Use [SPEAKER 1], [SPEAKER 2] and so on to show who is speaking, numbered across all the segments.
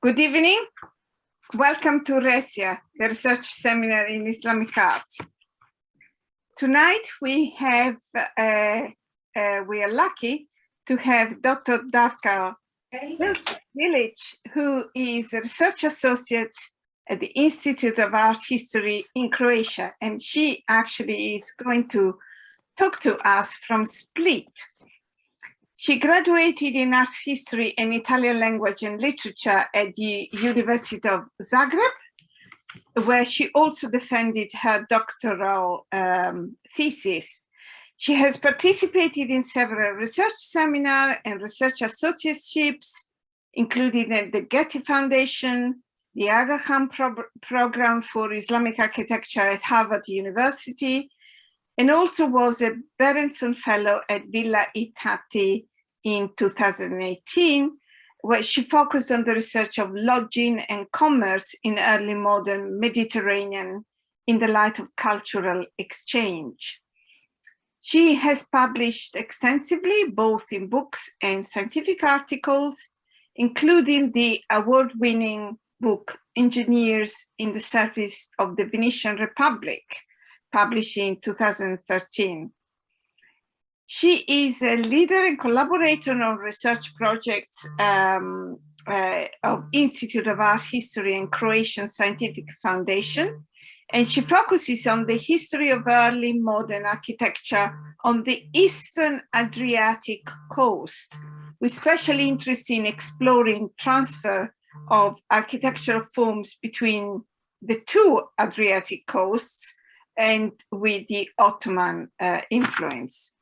[SPEAKER 1] Good evening. Welcome to RESIA, the research seminar in Islamic art. Tonight we have, uh, uh, we are lucky to have Dr. Darka Bilić, who is a research associate at the Institute of Art History in Croatia. And she actually is going to talk to us from Split, she graduated in art history and Italian language and literature at the University of Zagreb, where she also defended her doctoral um, thesis. She has participated in several research seminars and research associateships, including at the Getty Foundation, the Aga Khan Pro Program for Islamic Architecture at Harvard University, and also was a Berenson Fellow at Villa I Tatti in 2018, where she focused on the research of lodging and commerce in early modern Mediterranean in the light of cultural exchange. She has published extensively, both in books and scientific articles, including the award-winning book, Engineers in the Service of the Venetian Republic, published in 2013. She is a leader and collaborator on research projects um, uh, of Institute of Art History and Croatian Scientific Foundation. And she focuses on the history of early modern architecture on the Eastern Adriatic coast, with special interest in exploring transfer of architectural forms between the two Adriatic coasts and with the Ottoman uh, influence.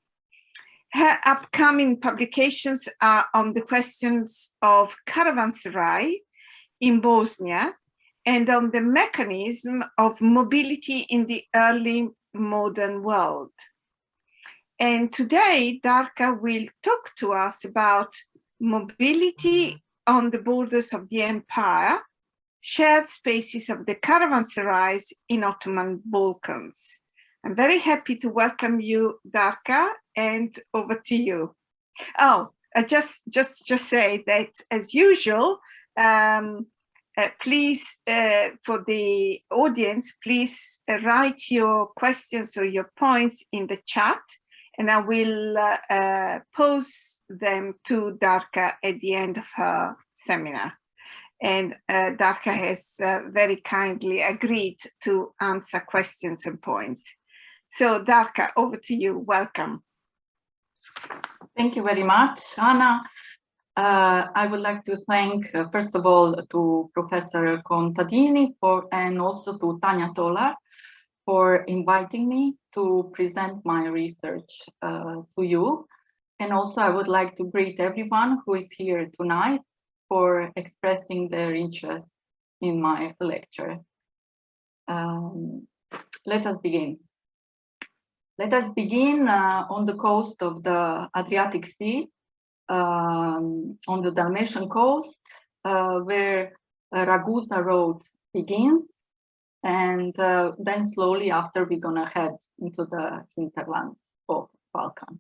[SPEAKER 1] Her upcoming publications are on the questions of caravanserai in Bosnia and on the mechanism of mobility in the early modern world. And today, Darka will talk to us about mobility on the borders of the empire, shared spaces of the caravanserais in Ottoman Balkans. I'm very happy to welcome you, Darka, and over to you. Oh, I just just just say that as usual, um, uh, please uh, for the audience, please uh, write your questions or your points in the chat, and I will uh, uh, them to Darka at the end of her seminar. And uh, Darka has very kindly agreed to answer questions and points. So Darka, over to you. Welcome.
[SPEAKER 2] Thank you very much, Anna. Uh, I would like to thank, uh, first of all, to Professor Contadini for, and also to Tanya Tolar for inviting me to present my research uh, to you. And also I would like to greet everyone who is here tonight for expressing their interest in my lecture. Um, let us begin. Let us begin uh, on the coast of the Adriatic Sea, um, on the Dalmatian coast, uh, where Ragusa Road begins. And uh, then slowly after, we're going to head into the hinterland of Balkan.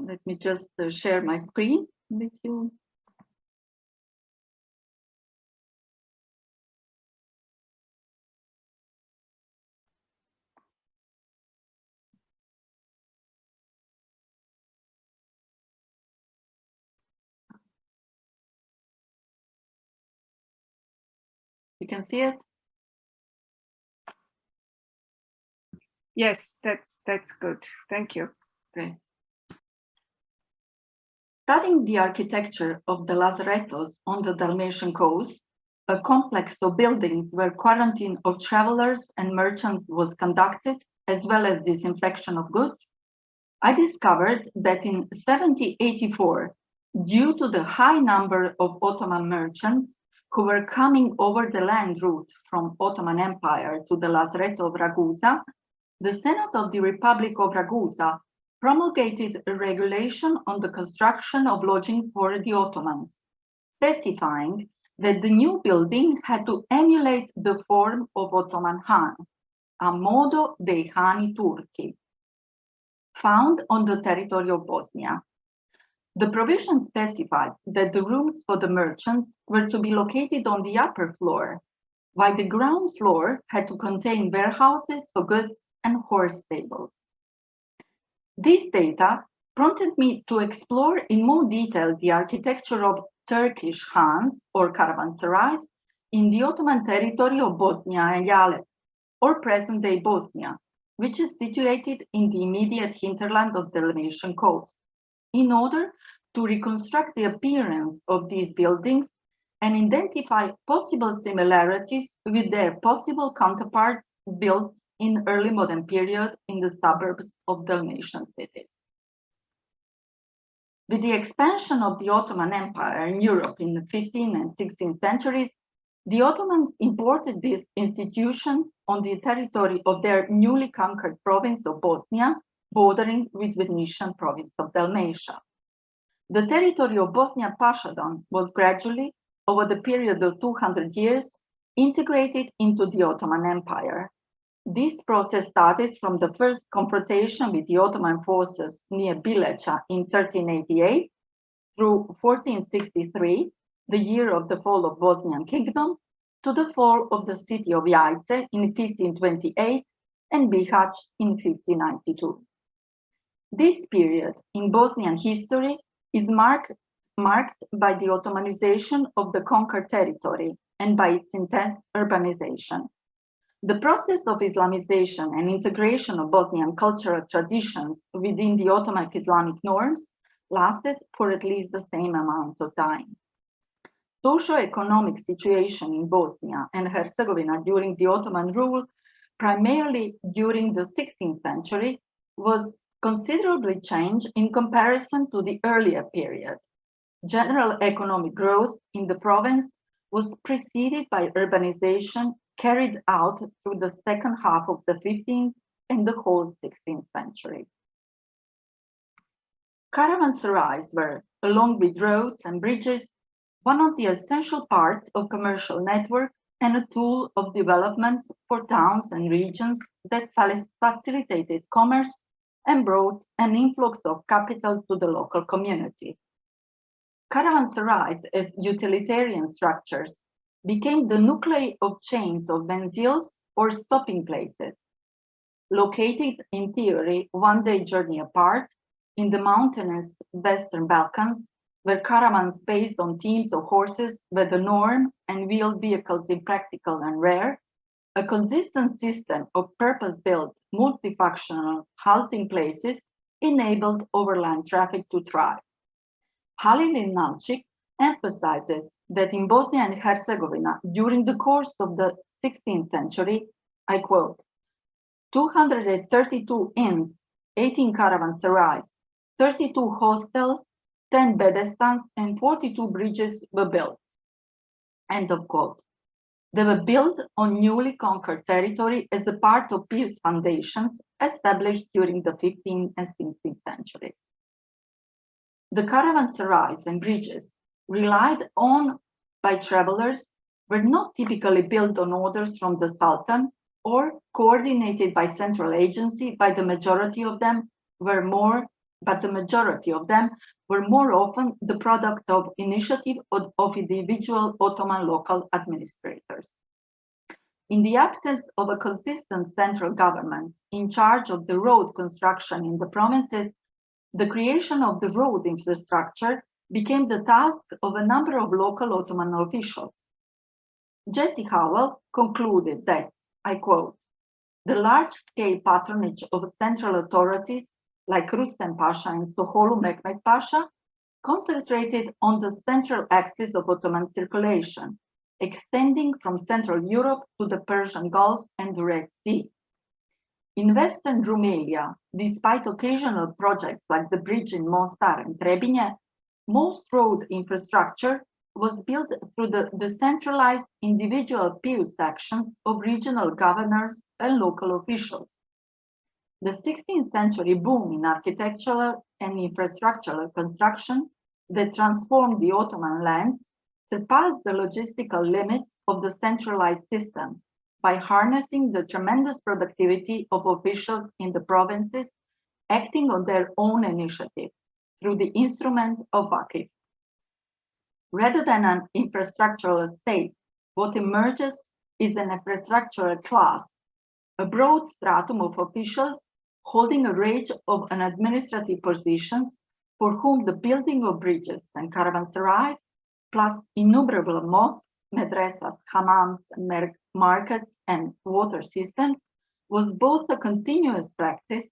[SPEAKER 2] Let me just uh, share my screen with you. Can see it?
[SPEAKER 1] Yes, that's that's good. Thank you.
[SPEAKER 2] Great. Studying the architecture of the Lazaretos on the Dalmatian coast, a complex of buildings where quarantine of travelers and merchants was conducted, as well as disinfection of goods, I discovered that in 1784, due to the high number of Ottoman merchants, who were coming over the land route from Ottoman Empire to the Lazaretto of Ragusa, the Senate of the Republic of Ragusa promulgated a regulation on the construction of lodging for the Ottomans, specifying that the new building had to emulate the form of Ottoman Han, a modo dei Hani Turchi, found on the territory of Bosnia. The provision specified that the rooms for the merchants were to be located on the upper floor, while the ground floor had to contain warehouses for goods and horse stables. This data prompted me to explore in more detail the architecture of Turkish Hans or caravanserais in the Ottoman territory of Bosnia and Eyalet, or present-day Bosnia, which is situated in the immediate hinterland of the Dalmatian coast, in order to reconstruct the appearance of these buildings and identify possible similarities with their possible counterparts built in early modern period in the suburbs of Dalmatian cities. With the expansion of the Ottoman Empire in Europe in the 15th and 16th centuries, the Ottomans imported this institution on the territory of their newly conquered province of Bosnia, bordering with Venetian province of Dalmatia. The territory of Bosnia Pashadon was gradually, over the period of 200 years, integrated into the Ottoman Empire. This process started from the first confrontation with the Ottoman forces near Bileća in 1388 through 1463, the year of the fall of Bosnian kingdom, to the fall of the city of Jajce in 1528 and Bihać in 1592. This period in Bosnian history is marked, marked by the Ottomanization of the conquered territory and by its intense urbanization. The process of Islamization and integration of Bosnian cultural traditions within the Ottoman Islamic norms lasted for at least the same amount of time. Socio-economic situation in Bosnia and Herzegovina during the Ottoman rule, primarily during the 16th century, was considerably changed in comparison to the earlier period. General economic growth in the province was preceded by urbanization carried out through the second half of the 15th and the whole 16th century. Caravanserais were, along with roads and bridges, one of the essential parts of commercial network and a tool of development for towns and regions that facilitated commerce and brought an influx of capital to the local community. Caravanserais as utilitarian structures became the nuclei of chains of menzils or stopping places, located in theory one day journey apart in the mountainous Western Balkans, where caravans based on teams of horses were the norm and wheeled vehicles impractical and rare, a consistent system of purpose-built multifunctional halting places enabled overland traffic to thrive. Halil Inalcik emphasizes that in Bosnia and Herzegovina, during the course of the 16th century, I quote, 232 inns, 18 caravanserais, 32 hostels, 10 bedestans, and 42 bridges were built. End of quote. They were built on newly conquered territory as a part of peace foundations established during the 15th and 16th centuries. The caravanserais and bridges relied on by travelers were not typically built on orders from the Sultan or coordinated by central agency by the majority of them were more but the majority of them were more often the product of initiative of, of individual Ottoman local administrators. In the absence of a consistent central government in charge of the road construction in the provinces, the creation of the road infrastructure became the task of a number of local Ottoman officials. Jesse Howell concluded that, I quote, the large-scale patronage of central authorities like Rustem Pasha and Sokollu Mehmet Pasha concentrated on the central axis of Ottoman circulation, extending from Central Europe to the Persian Gulf and the Red Sea. In Western Rumelia, despite occasional projects like the bridge in Mostar and Trebinje, most road infrastructure was built through the decentralized individual PIUS sections of regional governors and local officials. The 16th century boom in architectural and infrastructural construction that transformed the Ottoman lands surpassed the logistical limits of the centralized system by harnessing the tremendous productivity of officials in the provinces acting on their own initiative through the instrument of Vakif. Rather than an infrastructural state, what emerges is an infrastructural class, a broad stratum of officials holding a range of administrative positions for whom the building of bridges and caravanserais, plus innumerable mosques, madrasas, hammams, markets, and water systems, was both a continuous practice,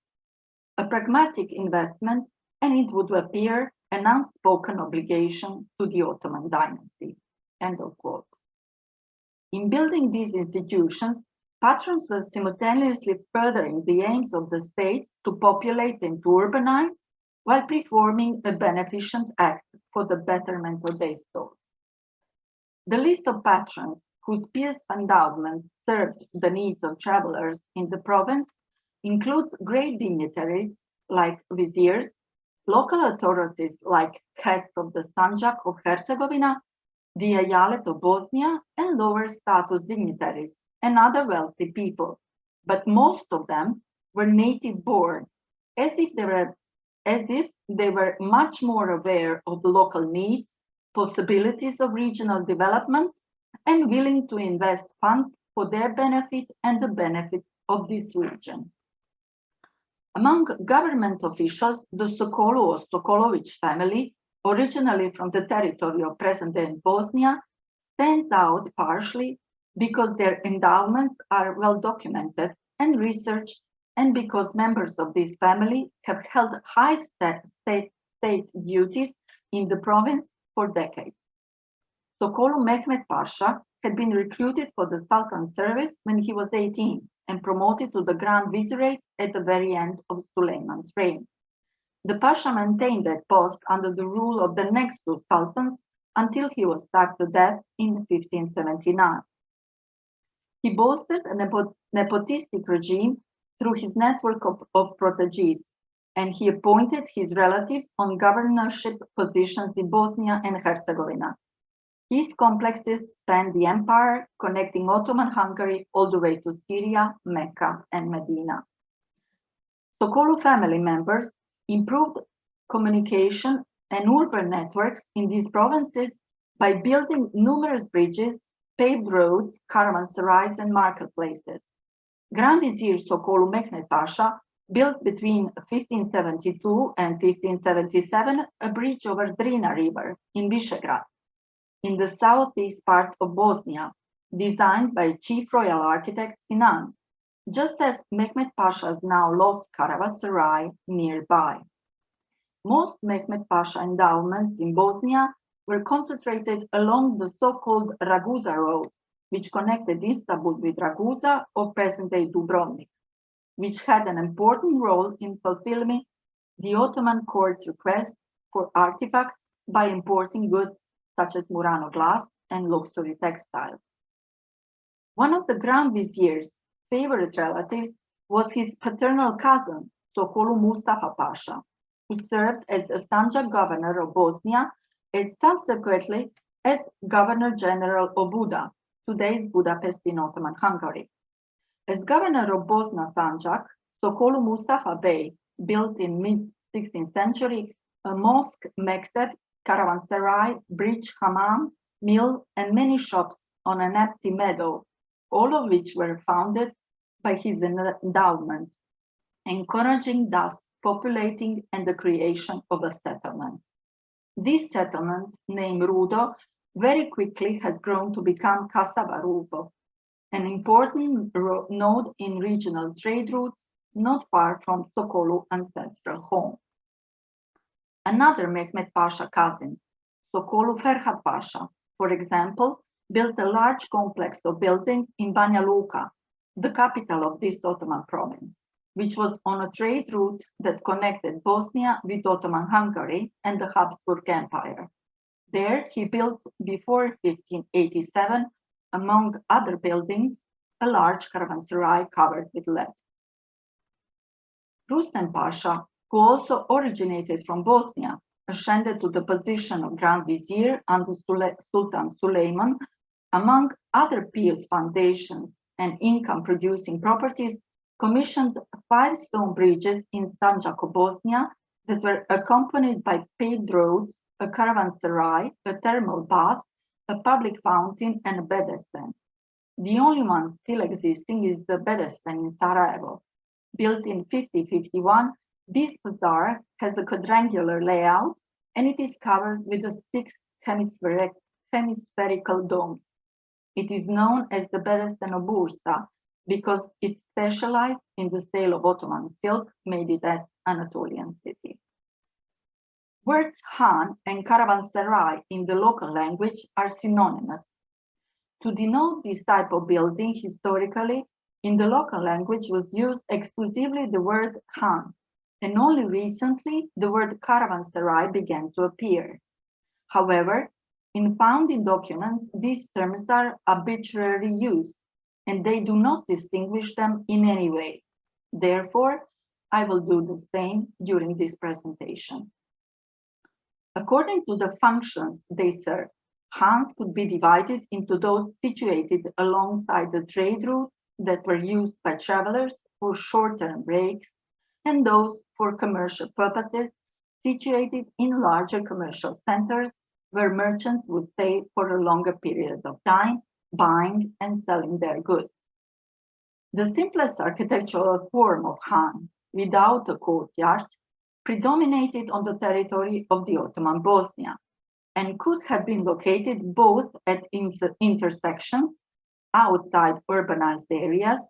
[SPEAKER 2] a pragmatic investment, and it would appear an unspoken obligation to the Ottoman dynasty. End of quote. In building these institutions, patrons were simultaneously furthering the aims of the state to populate and to urbanize while performing a beneficent act for the betterment of their souls. The list of patrons whose pious endowments served the needs of travelers in the province includes great dignitaries like viziers, local authorities like heads of the Sanjak of Herzegovina, the Eyalet of Bosnia, and lower status dignitaries and other wealthy people. But most of them were native born, as if they were as if they were much more aware of local needs, possibilities of regional development, and willing to invest funds for their benefit and the benefit of this region. Among government officials, the Sokollu or Sokolovic family, originally from the territory of present-day Bosnia, stands out partially because their endowments are well documented and researched and because members of this family have held high state, state, state duties in the province for decades. Sokollu Mehmet Pasha had been recruited for the Sultan's service when he was 18 and promoted to the Grand Vizierate at the very end of Suleiman's reign. The Pasha maintained that post under the rule of the next two sultans until he was stabbed to death in 1579. He boasted a nepo nepotistic regime through his network of, of and he appointed his relatives on governorship positions in Bosnia and Herzegovina. These complexes span the empire, connecting Ottoman Hungary all the way to Syria, Mecca, and Medina. Sokollu family members improved communication and urban networks in these provinces by building numerous bridges, paved roads, caravanserais, and marketplaces. Grand Vizier Sokollu Mehmet Pasha built between 1572 and 1577 a bridge over Drina River in Visegrad, in the southeast part of Bosnia, designed by Chief Royal Architect Sinan, just as Mehmet Pasha's now lost caravanserai nearby. Most Mehmet Pasha endowments in Bosnia were concentrated along the so-called Ragusa Road, which connected Istanbul with Ragusa or present-day Dubrovnik, which had an important role in fulfilling the Ottoman court's request for artifacts by importing goods such as Murano glass and luxury textiles. One of the Grand Vizier's favorite relatives was his paternal cousin, Sokollu Mustafa Pasha, who served as a Sanjak governor of Bosnia and subsequently as Governor General of Buda, today's Budapest in Ottoman Hungary. As governor of Bosna Sanjak, Sokollu Mustafa Bey built in mid-16th century a mosque, mekteb, caravanserai, bridge, hammam, mill, and many shops on an empty meadow, all of which were founded by his endowment, encouraging thus populating and the creation of a settlement. This settlement, named Rudo, very quickly has grown to become kasaba an important node in regional trade routes not far from Sokollu ancestral home. Another Mehmet Pasha cousin, Sokollu Ferhat Pasha, for example, built a large complex of buildings in Banja Luka, the capital of this Ottoman province, which was on a trade route that connected Bosnia with Ottoman Hungary and the Habsburg Empire. There he built before 1587, among other buildings, a large caravanserai covered with lead. Rustem Pasha, who also originated from Bosnia, ascended to the position of Grand Vizier under Sule Sultan Suleiman, among other pious foundations and income-producing properties, commissioned five stone bridges in Sanjak, Bosnia, that were accompanied by paved roads, a caravanserai, a thermal bath, a public fountain, and a bedesten. The only one still existing is the bedesten in Sarajevo. Built in 5051, this bazaar has a quadrangular layout and it is covered with the six hemispheric, hemispherical domes. It is known as the Bedesten of Bursa because it specialized in the sale of Ottoman silk made in that Anatolian city. Words Han and caravanserai in the local language are synonymous. To denote this type of building historically, in the local language was used exclusively the word Han, and only recently the word caravanserai began to appear. However, in founding documents, these terms are arbitrarily used, and they do not distinguish them in any way. Therefore, I will do the same during this presentation. According to the functions they serve, Hans could be divided into those situated alongside the trade routes that were used by travelers for short-term breaks and those for commercial purposes situated in larger commercial centers where merchants would stay for a longer period of time, buying and selling their goods. The simplest architectural form of Han, without a courtyard, predominated on the territory of the Ottoman Bosnia and could have been located both at intersections outside urbanized areas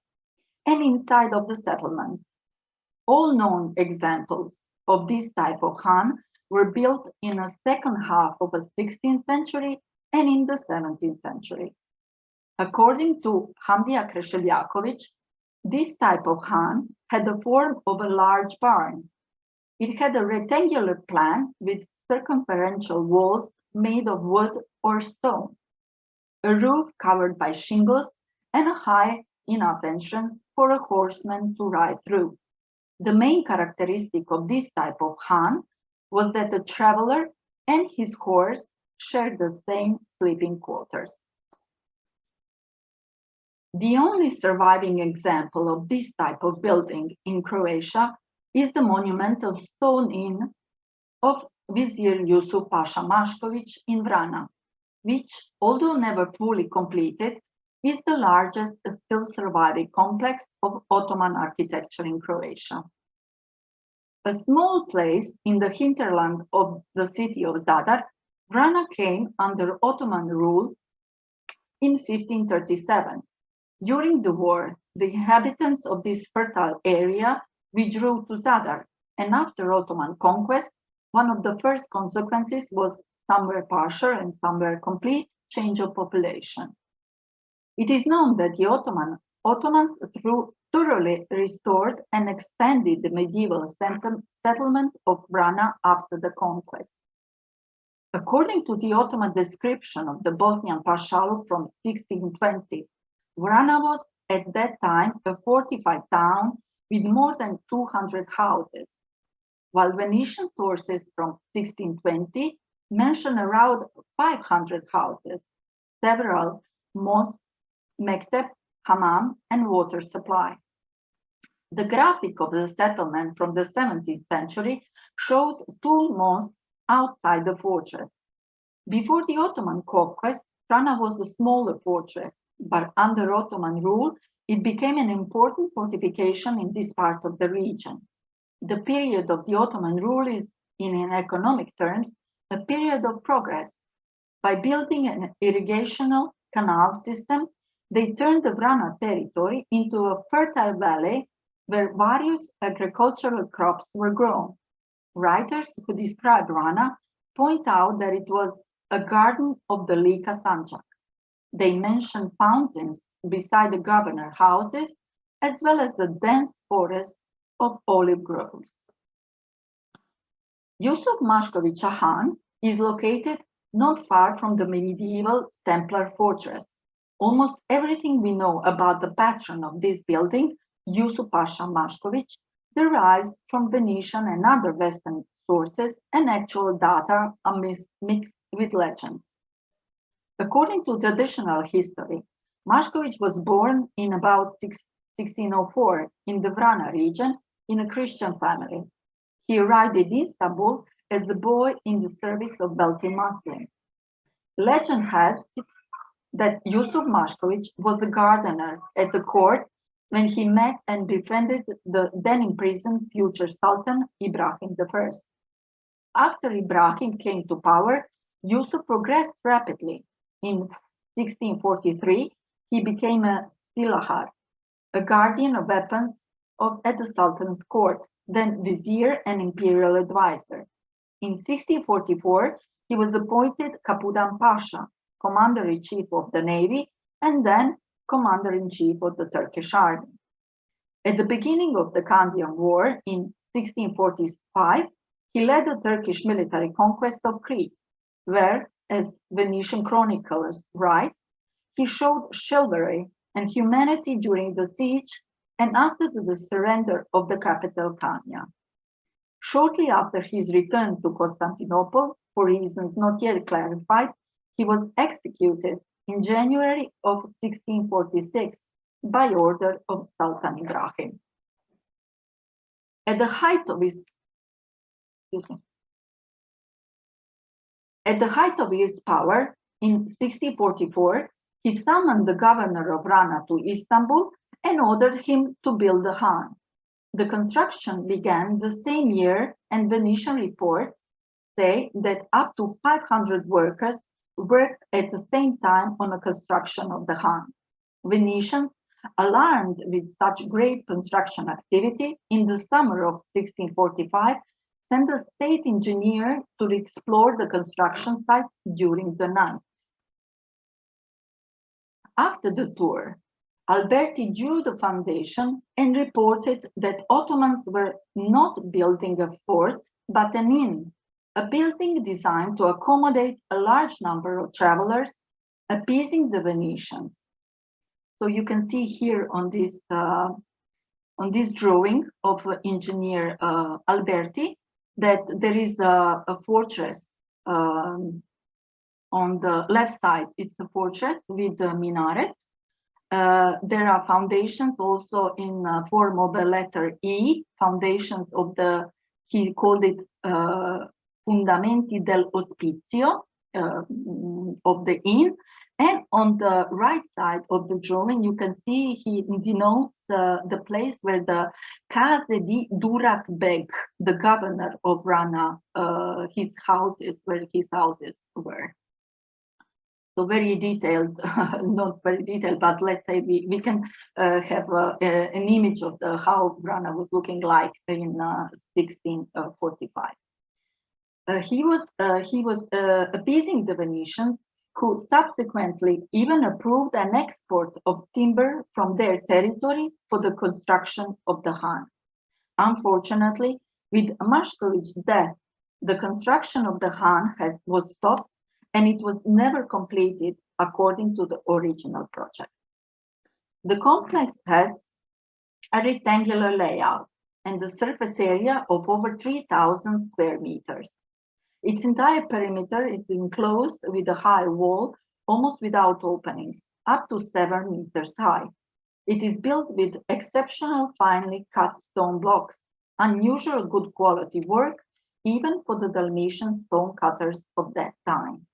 [SPEAKER 2] and inside of the settlements. All known examples of this type of Han were built in the second half of the 16th century and in the 17th century. According to Hamdija Kreševljaković, this type of Han had the form of a large barn it had a rectangular plan with circumferential walls made of wood or stone, a roof covered by shingles, and a high enough entrance for a horseman to ride through. The main characteristic of this type of Han was that the traveler and his horse shared the same sleeping quarters. The only surviving example of this type of building in Croatia is the monumental stone inn of Vizier Yusuf Pasha Mashkovic in Vrana, which, although never fully completed, is the largest still surviving complex of Ottoman architecture in Croatia. A small place in the hinterland of the city of Zadar, Vrana came under Ottoman rule in 1537. During the war, the inhabitants of this fertile area withdrew to Zadar, and after Ottoman conquest, one of the first consequences was somewhere partial and somewhere complete change of population. It is known that the Ottoman, Ottomans thoroughly restored and expanded the medieval settlement of Vrana after the conquest. According to the Ottoman description of the Bosnian Pashaluk from 1620, Vrana was at that time a fortified town with more than 200 houses, while Venetian sources from 1620 mention around 500 houses, several mosques, mekteb, hammam, and water supply. The graphic of the settlement from the 17th century shows two mosques outside the fortress. Before the Ottoman conquest, Vrana was a smaller fortress, but under Ottoman rule, it became an important fortification in this part of the region. The period of the Ottoman rule is, in economic terms, a period of progress. By building an irrigational canal system, they turned the Vrana territory into a fertile valley where various agricultural crops were grown. Writers who describe Vrana point out that it was a garden of the Lika Sanjak. They mention fountains beside the governor houses, as well as the dense forest of olive groves. Yusuf Mashkovic Han is located not far from the medieval Templar fortress. Almost everything we know about the patron of this building, Yusuf Pasha Mashkovic, derives from Venetian and other Western sources and actual data are mixed with legend. According to traditional history, Mashkovic was born in about 1604 in the Vrana region in a Christian family. He arrived in Istanbul as a boy in the service of wealthy Muslim. Legend has it that Yusuf Mashkovich was a gardener at the court when he met and befriended the then imprisoned future Sultan Ibrahim I. After Ibrahim came to power, Yusuf progressed rapidly. In 1643, he became a silahar, a guardian of weapons of, at the Sultan's court, then vizier and imperial advisor. In 1644, he was appointed Kapudan Pasha, commander-in-chief of the navy, and then commander-in-chief of the Turkish army. At the beginning of the Candian War in 1645, he led the Turkish military conquest of Crete, where, as Venetian chroniclers write, he showed chivalry and humanity during the siege and after the surrender of the capital Kanya. Shortly after his return to Constantinople, for reasons not yet clarified, he was executed in January of 1646 by order of Sultan Ibrahim. At the height of his excuse me, at the height of his power in 1644, he summoned the governor of Vrana to Istanbul and ordered him to build the Khan. The construction began the same year and Venetian reports say that up to 500 workers worked at the same time on the construction of the Khan. Venetians, alarmed with such great construction activity, in the summer of 1645, sent a state engineer to explore the construction site during the night. After the tour, Alberti drew the foundation and reported that Ottomans were not building a fort, but an inn a building designed to accommodate a large number of travelers, appeasing the Venetians. So you can see here on this uh, on this drawing of engineer uh, Alberti that there is a, a fortress um, on the left side. It's a fortress with a minaret. Uh, there are foundations also in uh, form of a letter E, foundations of the, he called it uh, fundamenti dell'ospizio uh, of the inn. And on the right side of the drawing, you can see he denotes uh, the place where the Case di Durak Beg, the governor of Vrana, uh, his houses, where his houses were. So very detailed, not very detailed, but let's say we, we can uh, have uh, an image of the how Vrana was looking like in 1645. Uh, uh, he was uh, he was uh, appeasing the Venetians, who subsequently even approved an export of timber from their territory for the construction of the Khan. Unfortunately, with Mashkovich's death, the construction of the Khan has was stopped and it was never completed according to the original project. The complex has a rectangular layout and a surface area of over 3,000 square meters. Its entire perimeter is enclosed with a high wall, almost without openings, up to seven meters high. It is built with exceptional finely cut stone blocks, unusual good quality work, even for the Dalmatian stone cutters of that time.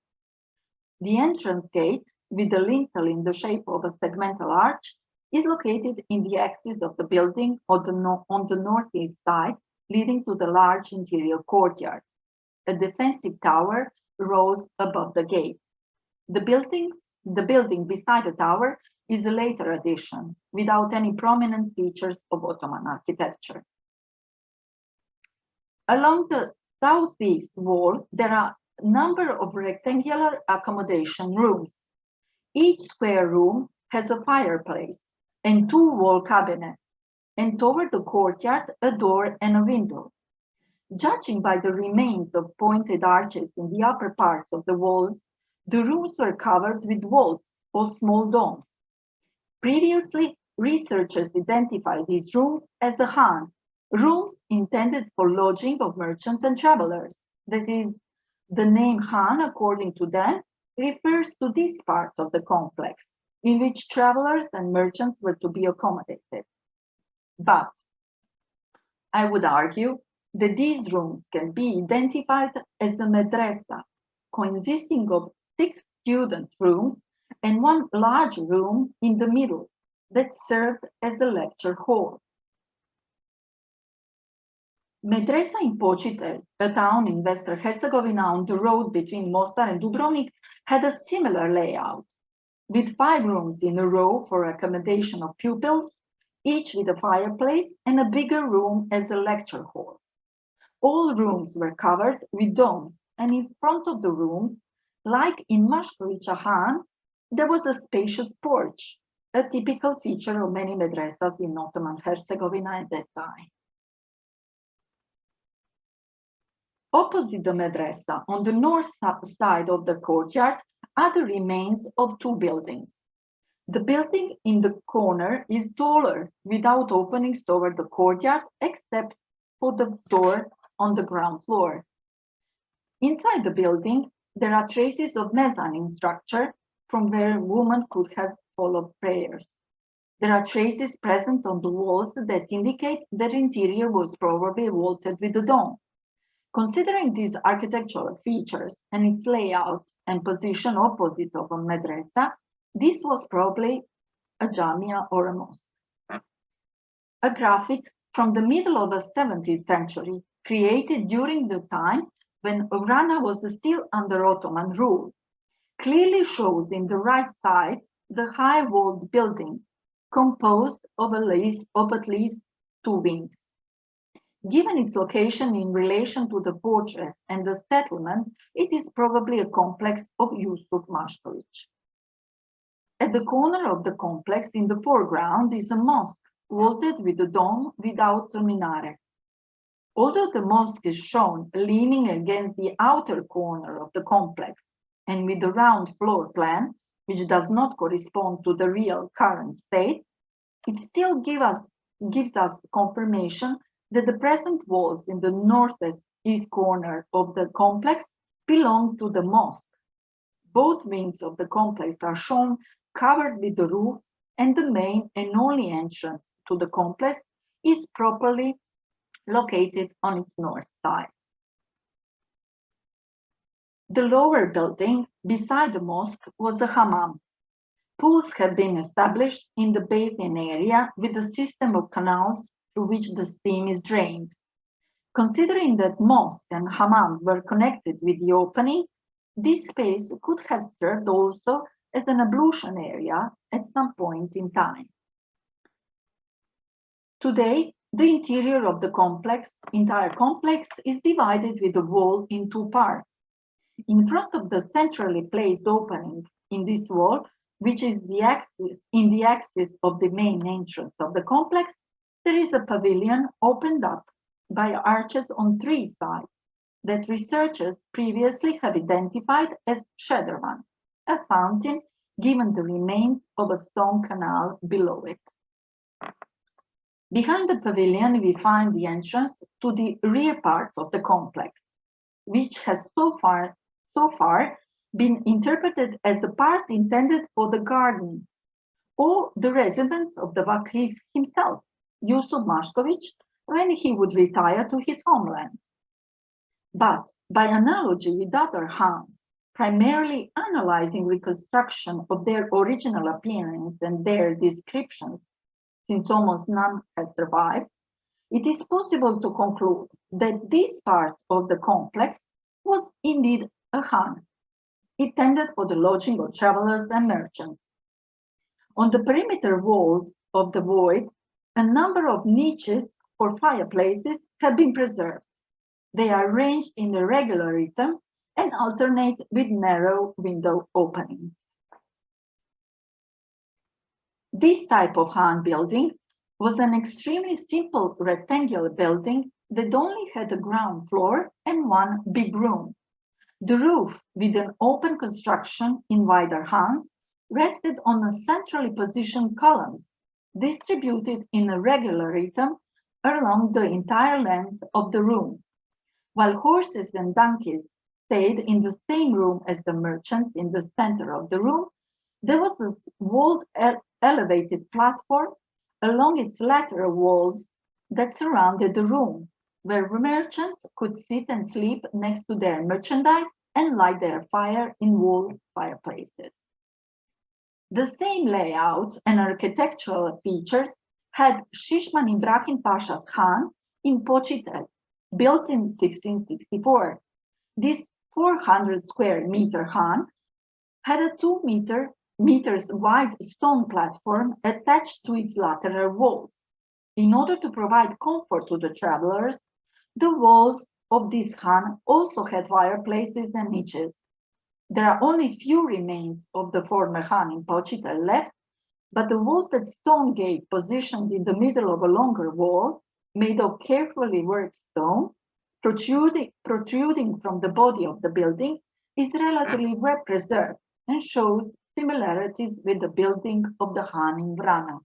[SPEAKER 2] The entrance gate, with the lintel in the shape of a segmental arch, is located in the axis of the building on the, no on the northeast side, leading to the large interior courtyard a defensive tower rose above the gate. The buildings, the building beside the tower is a later addition without any prominent features of Ottoman architecture. Along the southeast wall, there are a number of rectangular accommodation rooms. Each square room has a fireplace and two wall cabinets, and toward the courtyard, a door and a window. Judging by the remains of pointed arches in the upper parts of the walls, the rooms were covered with vaults or small domes. Previously, researchers identified these rooms as the Han, rooms intended for lodging of merchants and travelers. That is, the name Han, according to them, refers to this part of the complex, in which travelers and merchants were to be accommodated. But I would argue that these rooms can be identified as a madrasa, consisting of six student rooms and one large room in the middle that served as a lecture hall. Medresa in Počitelj, a town in Western Herzegovina on the road between Mostar and Dubrovnik, had a similar layout, with five rooms in a row for accommodation of pupils, each with a fireplace and a bigger room as a lecture hall. All rooms were covered with domes, and in front of the rooms, like in Mashkovića Han, there was a spacious porch, a typical feature of many medresas in Ottoman Herzegovina at that time. Opposite the medresa, on the north side of the courtyard, are the remains of two buildings. The building in the corner is taller, without openings toward the courtyard, except for the door on the ground floor. Inside the building, there are traces of mezzanine structure from where women could have followed prayers. There are traces present on the walls that indicate that interior was probably vaulted with a dome. Considering these architectural features and its layout and position opposite of a madrasa, this was probably a jamia or a mosque. A graphic from the middle of the 17th century created during the time when Vrana was still under Ottoman rule, clearly shows in the right side the high walled building composed of, least, of at least two wings. Given its location in relation to the fortress and the settlement, it is probably a complex of Yusuf Mashkovic. At the corner of the complex in the foreground is a mosque vaulted with a dome without a minaret. Although the mosque is shown leaning against the outer corner of the complex and with a round floor plan, which does not correspond to the real current state, it still give us, gives us confirmation that the present walls in the northeast east corner of the complex belong to the mosque. Both wings of the complex are shown covered with the roof and the main and only entrance to the complex is properly located on its north side. The lower building beside the mosque was a hammam. Pools had been established in the bathing area with a system of canals through which the steam is drained. Considering that mosque and hammam were connected with the opening, this space could have served also as an ablution area at some point in time. Today, the interior of the complex, entire complex, is divided with a wall in two parts. In front of the centrally placed opening in this wall, which is the axis in the axis of the main entrance of the complex, there is a pavilion opened up by arches on three sides that researchers previously have identified as Shedervan, a fountain given the remains of a stone canal below it. Behind the pavilion, we find the entrance to the rear part of the complex, which has so far, so far been interpreted as a part intended for the garden or the residence of the Vakif himself, Yusuf Mashkovic, when he would retire to his homeland. But by analogy with other Hans, primarily analyzing reconstruction of their original appearance and their descriptions since almost none has survived, it is possible to conclude that this part of the complex was indeed a Han. It tended for the lodging of travelers and merchants. On the perimeter walls of the void, a number of niches or fireplaces have been preserved. They are arranged in a regular rhythm and alternate with narrow window openings. This type of Han building was an extremely simple rectangular building that only had a ground floor and one big room. The roof, with an open construction in wider Hans, rested on a centrally positioned columns distributed in a regular rhythm along the entire length of the room. While horses and donkeys stayed in the same room as the merchants in the center of the room, there was a walled elevated platform along its lateral walls that surrounded the room, where merchants could sit and sleep next to their merchandise and light their fire in wall fireplaces. The same layout and architectural features had Shishman Ibrahim Pasha's Khan in Počitelj, built in 1664. This 400 square meter Khan had a two meter meters wide stone platform attached to its lateral walls. In order to provide comfort to the travelers, the walls of this Khan also had fireplaces and niches. There are only few remains of the former Khan in Počitelj left, but the vaulted stone gate positioned in the middle of a longer wall, made of carefully worked stone, protruding, protruding from the body of the building, is relatively well preserved and shows similarities with the building of the Khan in Vrana.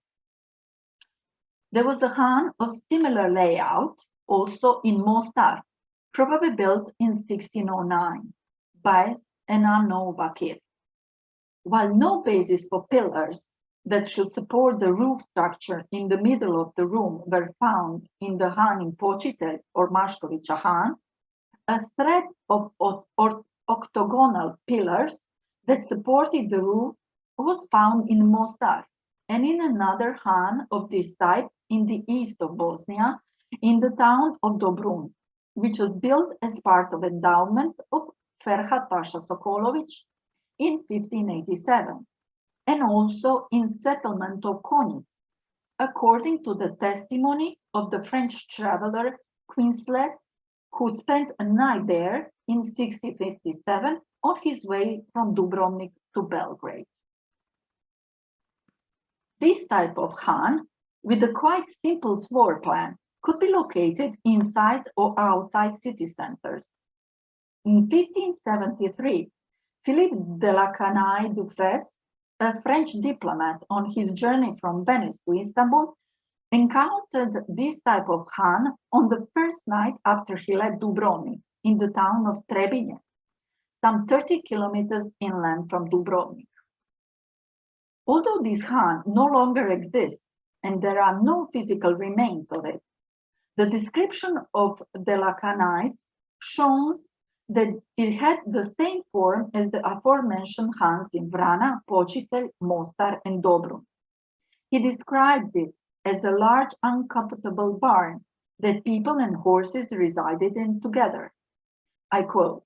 [SPEAKER 2] There was a Khan of similar layout also in Mostar, probably built in 1609 by an unknown Vakir. While no basis for pillars that should support the roof structure in the middle of the room were found in the Han in Počitelj or Mashkovicha Han, a thread of, of, of octagonal pillars that supported the roof was found in Mostar and in another Han of this type in the east of Bosnia, in the town of Dobrun, which was built as part of endowment of Ferhat Pasha Sokolovic in 1587, and also in settlement of Konjic, according to the testimony of the French traveler Quiclet, who spent a night there in 1657 on his way from Dubrovnik to Belgrade. This type of Han, with a quite simple floor plan, could be located inside or outside city centers. In 1573, Philippe de la Canaye Dufresne, a French diplomat on his journey from Venice to Istanbul, encountered this type of khan on the first night after he left Dubrovnik in the town of Trebinje, some 30 kilometers inland from Dubrovnik. Although this khan no longer exists and there are no physical remains of it, the description of the la Canaye shows that it had the same form as the aforementioned Hans in Vrana, Počitelj, Mostar, and Dobrun. He described it as a large uncomfortable barn that people and horses resided in together. I quote,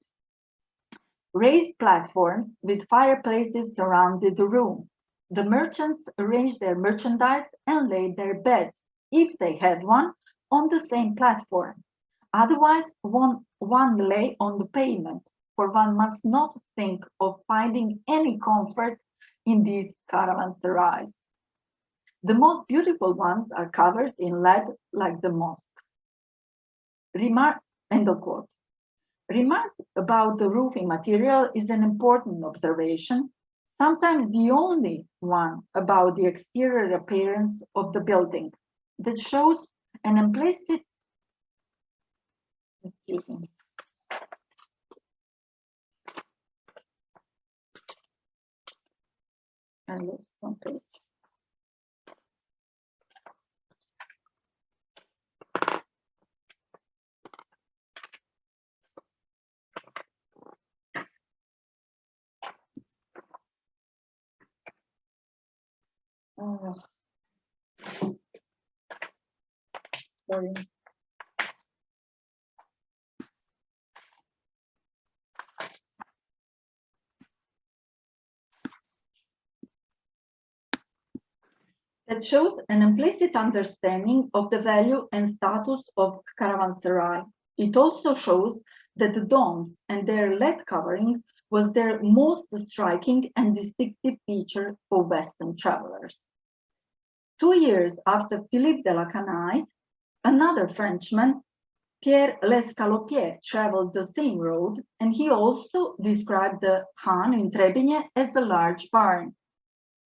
[SPEAKER 2] raised platforms with fireplaces surrounded the room. The merchants arranged their merchandise and laid their beds, if they had one, on the same platform. Otherwise, one, one lay on the pavement, for one must not think of finding any comfort in these caravanserais. The most beautiful ones are covered in lead like the mosques. Remark, end of quote. Remark about the roofing material is an important observation sometimes the only one about the exterior appearance of the building that shows an implicit excuse me, and. Oh. Sorry. That shows an implicit understanding of the value and status of caravanserai. It also shows that the domes and their lead covering was their most striking and distinctive feature for Western travelers. Two years after Philippe de la Canaye, another Frenchman, Pierre Lescalopier, traveled the same road, and he also described the Han in Trebinje as a large barn.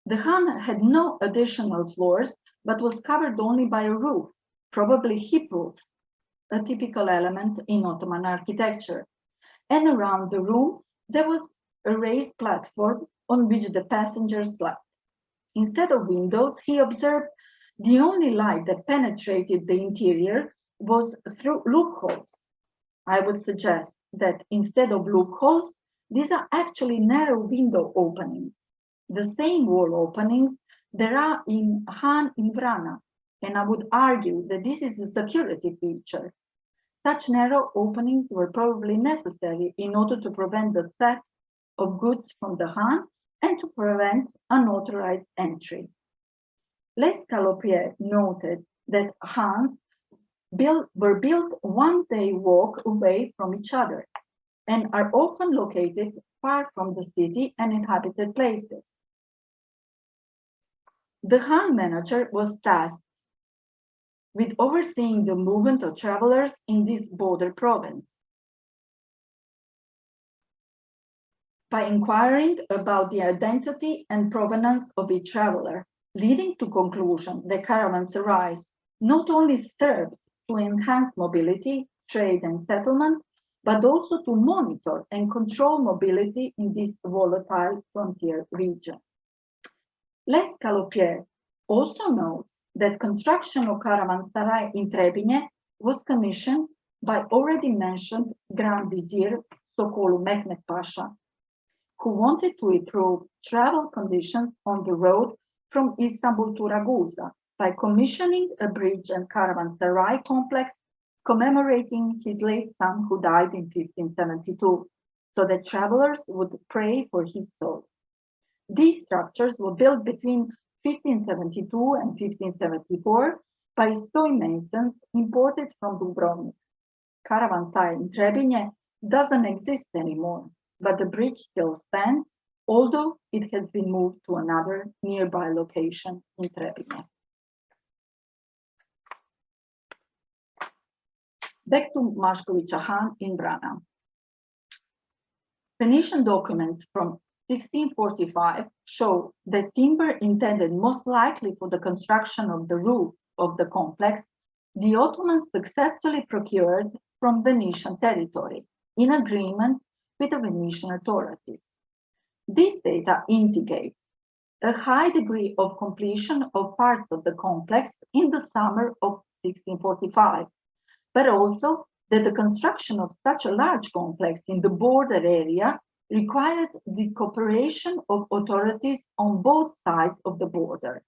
[SPEAKER 2] The Han had no additional floors, but was covered only by a roof, probably hip roof, a typical element in Ottoman architecture. And around the room, there was a raised platform on which the passengers slept. Instead of windows, he observed the only light that penetrated the interior was through loopholes. I would suggest that instead of loopholes, these are actually narrow window openings, the same wall openings there are in Han in Vrana, and I would argue that this is the security feature. Such narrow openings were probably necessary in order to prevent the theft of goods from the Han and to prevent unauthorized entry. Les Calopier noted that Hans built, were built one day walk away from each other and are often located far from the city and inhabited places. The Han manager was tasked with overseeing the movement of travelers in this border province. By inquiring about the identity and provenance of each traveler, leading to conclusion that caravanserais not only served to enhance mobility, trade and settlement, but also to monitor and control mobility in this volatile frontier region. Les Calopier also notes that construction of caravanserai in Trebinje was commissioned by already mentioned Grand Vizier Sokollu Mehmet Pasha, who wanted to improve travel conditions on the road from Istanbul to Ragusa by commissioning a bridge and caravanserai complex commemorating his late son who died in 1572, so that travelers would pray for his soul. These structures were built between 1572 and 1574 by stonemasons imported from Dubrovnik. Caravanserai in Trebinje doesn't exist anymore, but the bridge still stands, although it has been moved to another nearby location in Trebinje. Back to Mashkovića Han in Vrana. Venetian documents from 1645 show that timber intended most likely for the construction of the roof of the complex, the Ottomans successfully procured from Venetian territory in agreement with the Venetian authorities. This data indicates a high degree of completion of parts of the complex in the summer of 1645, but also that the construction of such a large complex in the border area required the cooperation of authorities on both sides of the border.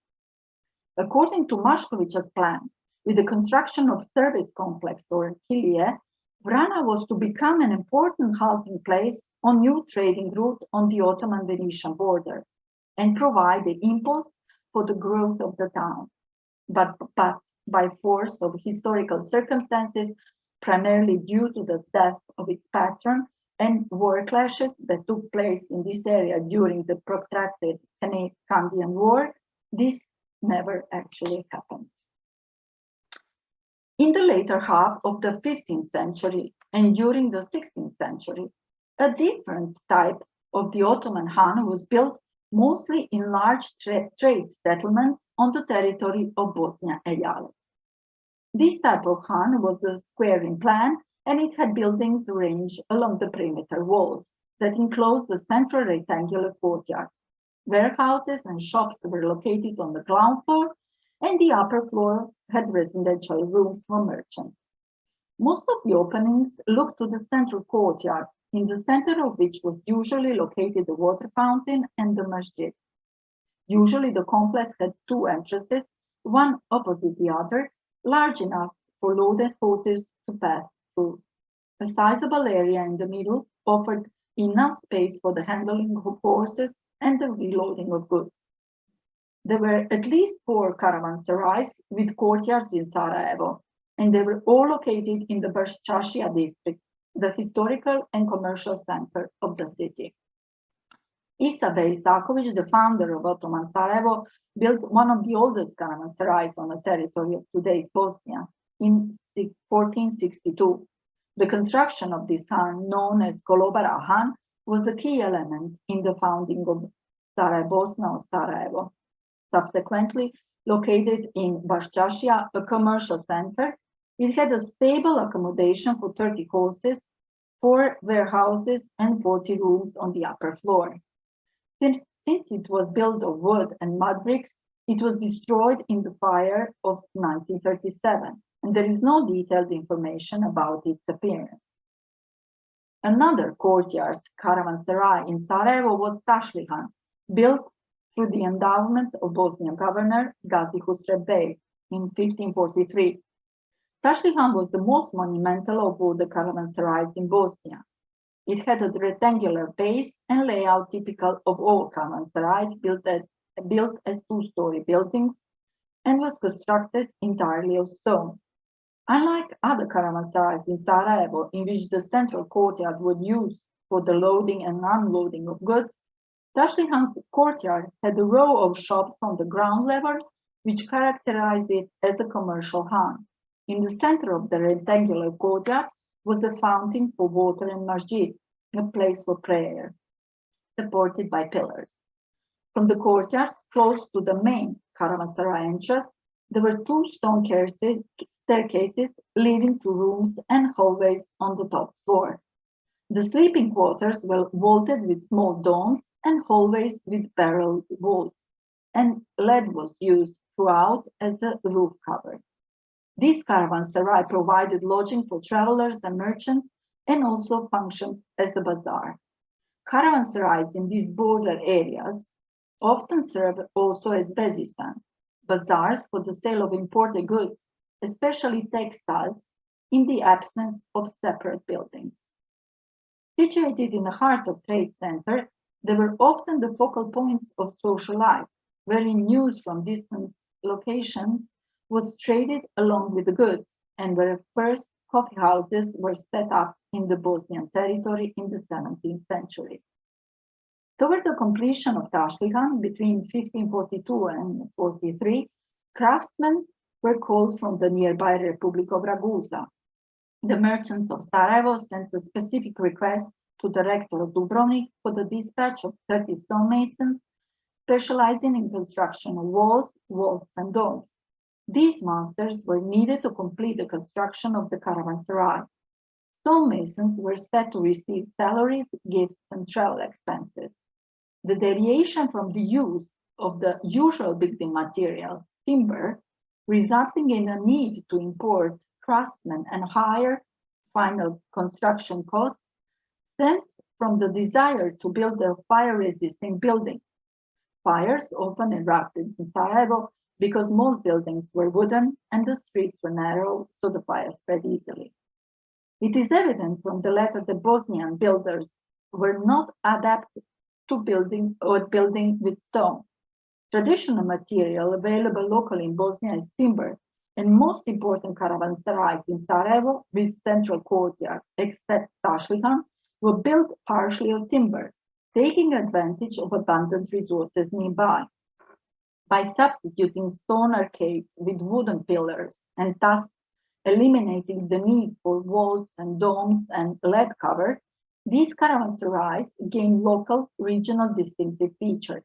[SPEAKER 2] According to Mashković's plan, with the construction of service complex or Kilie, Vrana was to become an important halting place on new trading route on the Ottoman-Venetian border and provide the impulse for the growth of the town. But, but by force of historical circumstances, primarily due to the death of its patron, and war clashes that took place in this area during the protracted Candian War, this never actually happened. In the later half of the 15th century and during the 16th century, a different type of the Ottoman Han was built mostly in large tra trade settlements on the territory of Bosnia and Yala. This type of Han was a square in plan and it had buildings arranged along the perimeter walls that enclosed the central rectangular courtyard. Warehouses and shops were located on the ground floor, and the upper floor had residential rooms for merchants. Most of the openings looked to the central courtyard, in the center of which was usually located the water fountain and the masjid. Usually the complex had two entrances, one opposite the other, large enough for loaded horses to pass through. a sizable area in the middle offered enough space for the handling of horses and the reloading of goods. There were at least four caravanserais with courtyards in Sarajevo, and they were all located in the Baščaršija district, the historical and commercial center of the city. Isa Bey Isakovic, the founder of Ottoman Sarajevo, built one of the oldest caravanserais on the territory of today's Bosnia, in 1462. The construction of this Han, known as Kolobara Han, was a key element in the founding of Sarajevo, Sarajevo. Subsequently, located in Baščaršija, a commercial center, it had a stable accommodation for 30 horses, four warehouses, and 40 rooms on the upper floor. Since, since it was built of wood and mud bricks, it was destroyed in the fire of 1937 and there is no detailed information about its appearance. Another courtyard caravanserai in Sarajevo was Tashlihan, built through the endowment of Bosnian governor Gazi Husrev Bey in 1543. Tashlihan was the most monumental of all the caravanserais in Bosnia. It had a rectangular base and layout typical of all caravanserais built, at, built as two-story buildings and was constructed entirely of stone. Unlike other caravanserais in Sarajevo, in which the central courtyard was used for the loading and unloading of goods, Tashlihan's courtyard had a row of shops on the ground level, which characterized it as a commercial han. In the center of the rectangular courtyard was a fountain for water and masjid, a place for prayer, supported by pillars. From the courtyard, close to the main caravanserai entrance, there were two stone staircases leading to rooms and hallways on the top floor. The sleeping quarters were vaulted with small domes and hallways with barrel walls, and lead was used throughout as a roof cover. This caravanserai provided lodging for travelers and merchants and also functioned as a bazaar. Caravanserais in these border areas often serve also as bezistan, bazaars for the sale of imported goods especially textiles, in the absence of separate buildings. Situated in the heart of trade center, they were often the focal points of social life, wherein news from distant locations was traded along with the goods, and where first coffee houses were set up in the Bosnian territory in the 17th century. Toward the completion of Tashlihan between 1542 and 43, craftsmen were called from the nearby Republic of Ragusa. The merchants of Sarajevo sent a specific request to the rector of Dubrovnik for the dispatch of 30 stonemasons specializing in construction of walls, walls, and domes. These masters were needed to complete the construction of the caravanserai. Stonemasons were set to receive salaries, gifts, and travel expenses. The deviation from the use of the usual building material, timber, resulting in a need to import craftsmen and higher final construction costs stems from the desire to build a fire-resisting building. Fires often erupted in Sarajevo because most buildings were wooden and the streets were narrow, so the fire spread easily. It is evident from the letter that Bosnian builders were not adapted to building or building with stone. Traditional material available locally in Bosnia is timber, and most important caravanserais in Sarajevo with central courtyard, except Tashlihan, were built partially of timber, taking advantage of abundant resources nearby. By substituting stone arcades with wooden pillars and thus eliminating the need for walls and domes and lead cover, these caravanserais gain local regional distinctive features.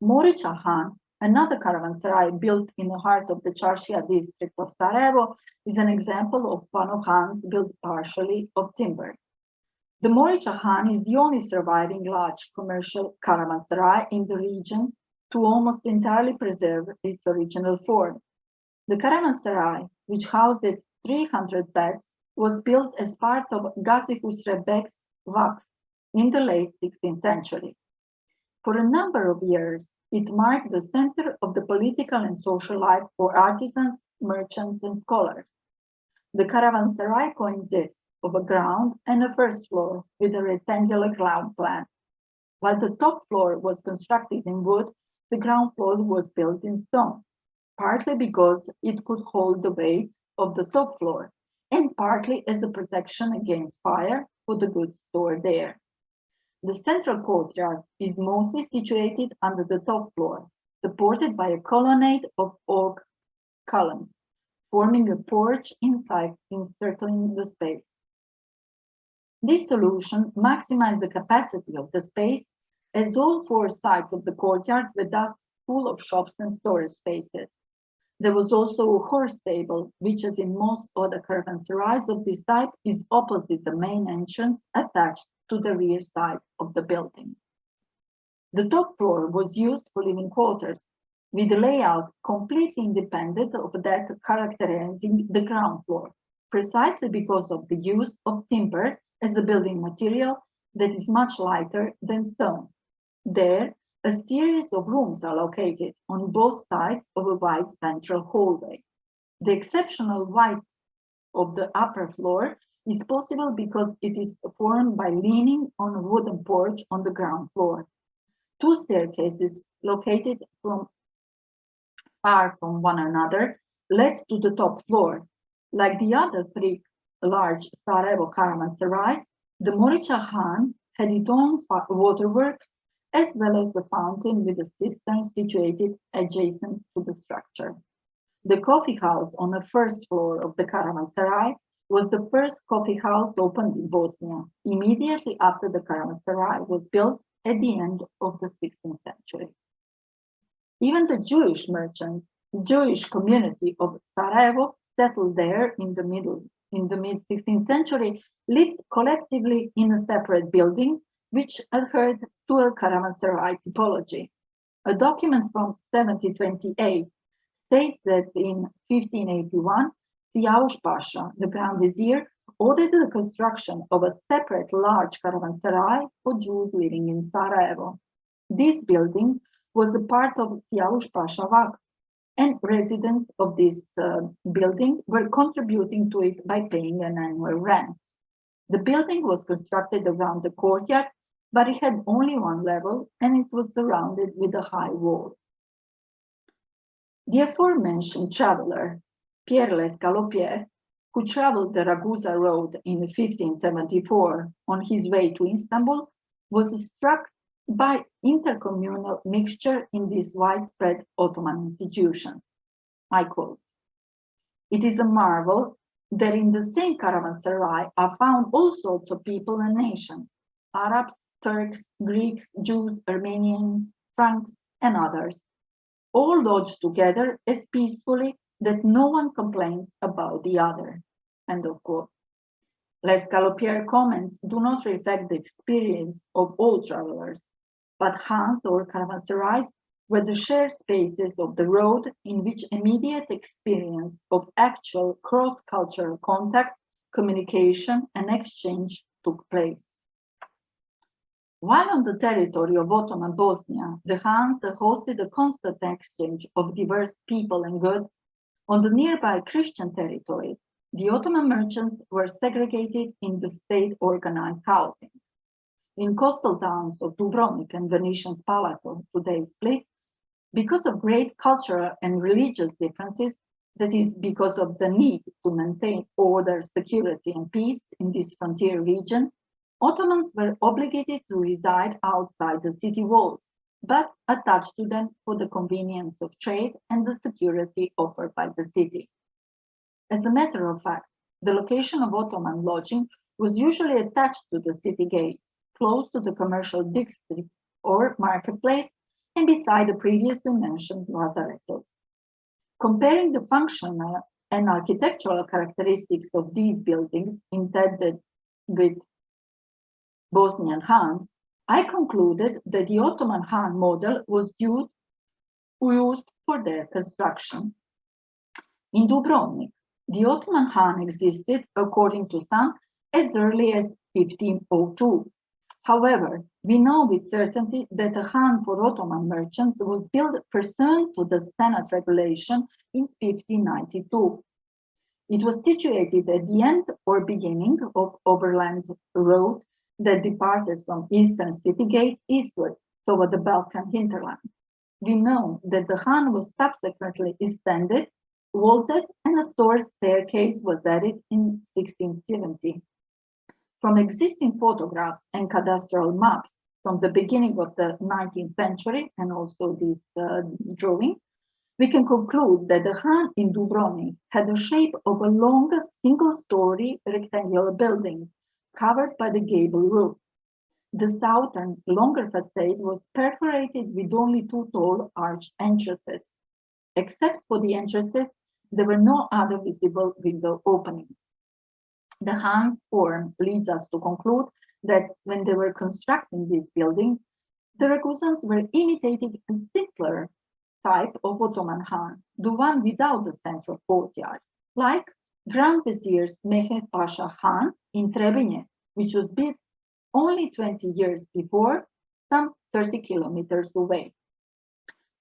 [SPEAKER 2] Morica Han, another caravanserai built in the heart of the Charshia district of Sarajevo, is an example of one of Hans built partially of timber. The Morica Han is the only surviving large commercial caravanserai in the region to almost entirely preserve its original form. The caravanserai, which housed 300 beds, was built as part of Gazi Husrev Beg's Vakf in the late 16th century. For a number of years, it marked the center of the political and social life for artisans, merchants, and scholars. The caravanserai consists of a ground and a first floor with a rectangular ground plan. While the top floor was constructed in wood, the ground floor was built in stone, partly because it could hold the weight of the top floor, and partly as a protection against fire for the goods stored there. The central courtyard is mostly situated under the top floor, supported by a colonnade of oak columns, forming a porch inside encircling the space. This solution maximized the capacity of the space as all four sides of the courtyard were thus full of shops and storage spaces. There was also a horse stable, which as in most other caravanserais of this type is opposite the main entrance attached to the rear side of the building. The top floor was used for living quarters, with a layout completely independent of that characterizing the ground floor, precisely because of the use of timber as a building material that is much lighter than stone. There, a series of rooms are located on both sides of a wide central hallway. The exceptional height of the upper floor is possible because it is formed by leaning on a wooden porch on the ground floor. Two staircases located from far from one another led to the top floor. Like the other three large Sarajevo caravanserais, the Morica Han had its own waterworks as well as the fountain with a cistern situated adjacent to the structure. The coffee house on the first floor of the caravanserai was the first coffee house opened in Bosnia, immediately after the caravanserai was built at the end of the 16th century. Even the Jewish merchants, Jewish community of Sarajevo settled there in the middle, in the mid 16th century, lived collectively in a separate building, which adhered to a caravanserai typology. A document from 1728 states that in 1581, Siyavush Pasha, the Grand Vizier, ordered the construction of a separate large caravanserai for Jews living in Sarajevo. This building was a part of Siyavush Pasha Vak, and residents of this uh, building were contributing to it by paying an annual rent. The building was constructed around the courtyard, but it had only one level and it was surrounded with a high wall. The aforementioned traveler, Pierre Lescalopier, who traveled the Ragusa road in 1574 on his way to Istanbul, was struck by intercommunal mixture in these widespread Ottoman institutions. I quote, it is a marvel that in the same caravanserai are found all sorts of people and nations, Arabs, Turks, Greeks, Jews, Armenians, Franks, and others, all lodged together as peacefully that no one complains about the other. End of quote. Lescalopier comments do not reflect the experience of all travelers, but Hans or caravanserais were the shared spaces of the road in which immediate experience of actual cross-cultural contact, communication, and exchange took place. While on the territory of Ottoman Bosnia, the Hans hosted a constant exchange of diverse people and goods, on the nearby Christian territory, the Ottoman merchants were segregated in the state-organized housing. In coastal towns of Dubrovnik and Venetian Spalato, today Split, because of great cultural and religious differences, that is because of the need to maintain order, security, and peace in this frontier region, Ottomans were obligated to reside outside the city walls, but attached to them for the convenience of trade and the security offered by the city. As a matter of fact, the location of Ottoman lodging was usually attached to the city gate, close to the commercial district or marketplace, and beside the previously mentioned lazarettos. Comparing the functional and architectural characteristics of these buildings intended with Bosnian Hans, I concluded that the Ottoman Han model was used for their construction. In Dubrovnik, the Ottoman Han existed, according to some, as early as 1502. However, we know with certainty that the Han for Ottoman merchants was built pursuant to the Senate regulation in 1592. It was situated at the end or beginning of Overland Road that departed from eastern city gates eastward toward the Balkan hinterland. We know that the Han was subsequently extended, vaulted, and a store staircase was added in 1670. From existing photographs and cadastral maps from the beginning of the 19th century, and also this uh, drawing, we can conclude that the Han in Dubrovnik had the shape of a long single-story rectangular building covered by the gable roof. The southern, longer facade was perforated with only two tall arched entrances. Except for the entrances, there were no other visible window openings. The Hans form leads us to conclude that when they were constructing this building, the Ragusans were imitating a simpler type of Ottoman Han, the one without the central courtyard, like Grand Vizier's Mehmet Pasha Han in Trebinje, which was built only 20 years before, some 30 kilometers away.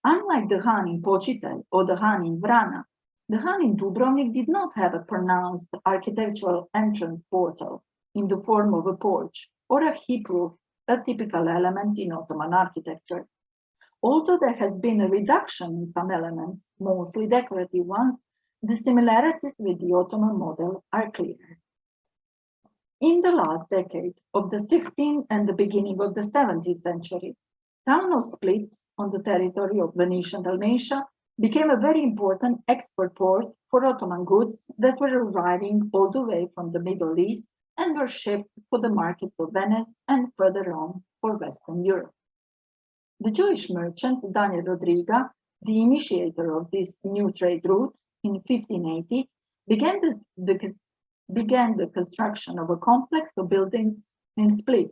[SPEAKER 2] Unlike the Han in Počitelj or the Han in Vrana, the Han in Dubrovnik did not have a pronounced architectural entrance portal in the form of a porch or a hip roof, a typical element in Ottoman architecture. Although there has been a reduction in some elements, mostly decorative ones, the similarities with the Ottoman model are clear. In the last decade of the 16th and the beginning of the 17th century, town of Split on the territory of Venetian Dalmatia became a very important export port for Ottoman goods that were arriving all the way from the Middle East and were shipped for the markets of Venice and further on for Western Europe. The Jewish merchant Daniel Rodriga, the initiator of this new trade route in 1580, began, this, the, began the construction of a complex of buildings in Split,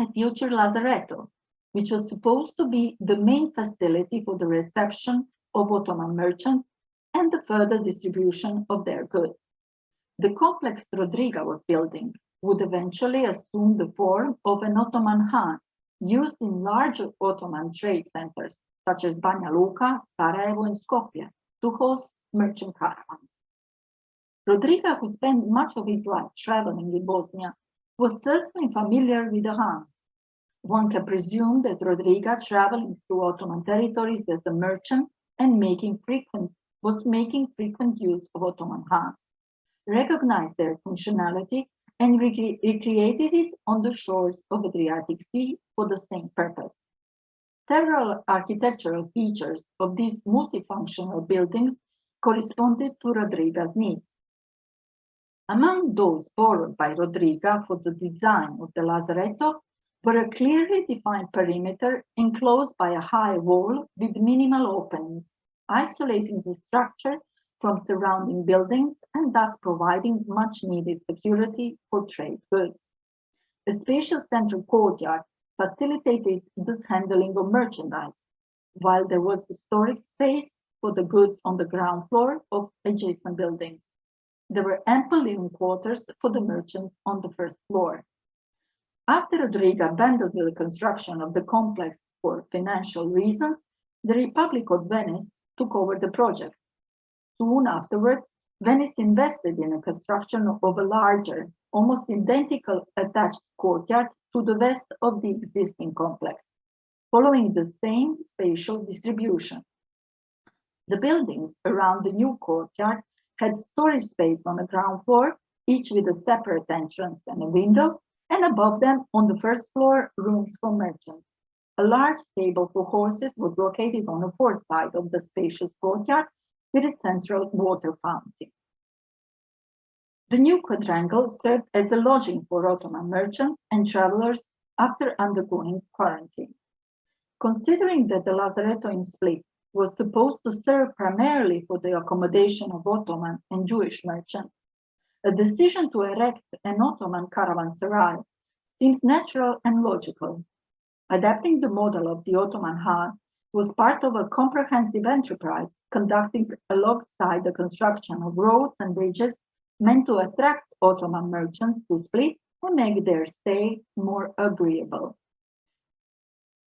[SPEAKER 2] a future Lazaretto, which was supposed to be the main facility for the reception of Ottoman merchants and the further distribution of their goods. The complex Rodriga was building would eventually assume the form of an Ottoman Han used in larger Ottoman trade centers such as Banja Luka, Sarajevo, and Skopje to host merchant caravans. Rodriga, who spent much of his life traveling in Bosnia, was certainly familiar with the Hans. One can presume that Rodriga traveled through Ottoman territories as a merchant and making frequent was making frequent use of Ottoman Hans, recognized their functionality and recre recreated it on the shores of Adriatic Sea for the same purpose. Several architectural features of these multifunctional buildings corresponded to Rodriga's needs. Among those borrowed by Rodriga for the design of the Lazaretto were a clearly defined perimeter enclosed by a high wall with minimal openings, isolating the structure from surrounding buildings and thus providing much needed security for trade goods. A spacious central courtyard facilitated this handling of merchandise, while there was storage space for the goods on the ground floor of adjacent buildings. There were ample living quarters for the merchants on the first floor. After Rodriga abandoned the construction of the complex for financial reasons, the Republic of Venice took over the project. Soon afterwards, Venice invested in the construction of a larger, almost identical attached courtyard to the west of the existing complex, following the same spatial distribution. The buildings around the new courtyard had storage space on the ground floor, each with a separate entrance and a window, and above them on the first floor, rooms for merchants. A large stable for horses was located on the fourth side of the spacious courtyard with a central water fountain. The new quadrangle served as a lodging for Ottoman merchants and travelers after undergoing quarantine. Considering that the Lazaretto in Split was supposed to serve primarily for the accommodation of Ottoman and Jewish merchants, a decision to erect an Ottoman caravanserai seems natural and logical. Adapting the model of the Ottoman Han was part of a comprehensive enterprise conducting alongside the construction of roads and bridges meant to attract Ottoman merchants to Split and make their stay more agreeable.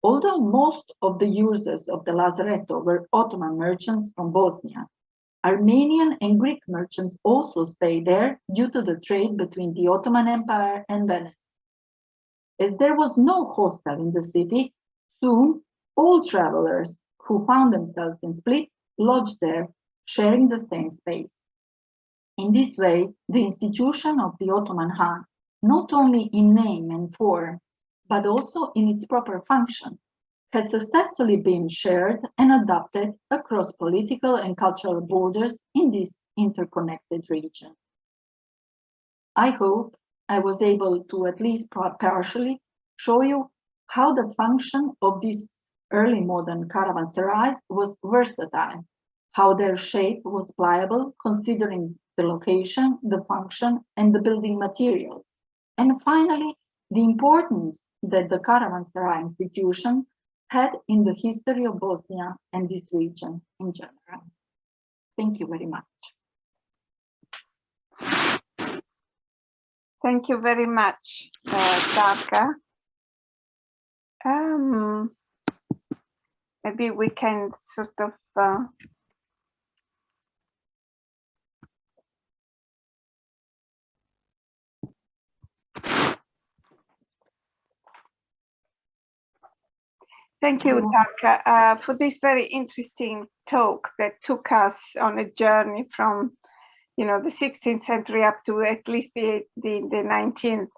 [SPEAKER 2] Although most of the users of the Lazaretto were Ottoman merchants from Bosnia, Armenian and Greek merchants also stayed there due to the trade between the Ottoman Empire and Venice. As there was no hostel in the city, soon all travelers who found themselves in Split lodged there, sharing the same space. In this way, the institution of the Ottoman Han, not only in name and form, but also in its proper function, has successfully been shared and adopted across political and cultural borders in this interconnected region. I hope I was able to at least partially show you how the function of these early modern caravanserais was versatile, how their shape was pliable considering the location, the function, and the building materials. And finally, the importance that the caravanserai institution had in the history of Bosnia and this region in general. Thank you very much.
[SPEAKER 1] Thank you very much, uh, Darka. Um, maybe we can sort of uh, Thank you, Darka, uh, for this very interesting talk that took us on a journey from, you know, the 16th century up to at least the, the, the 19th.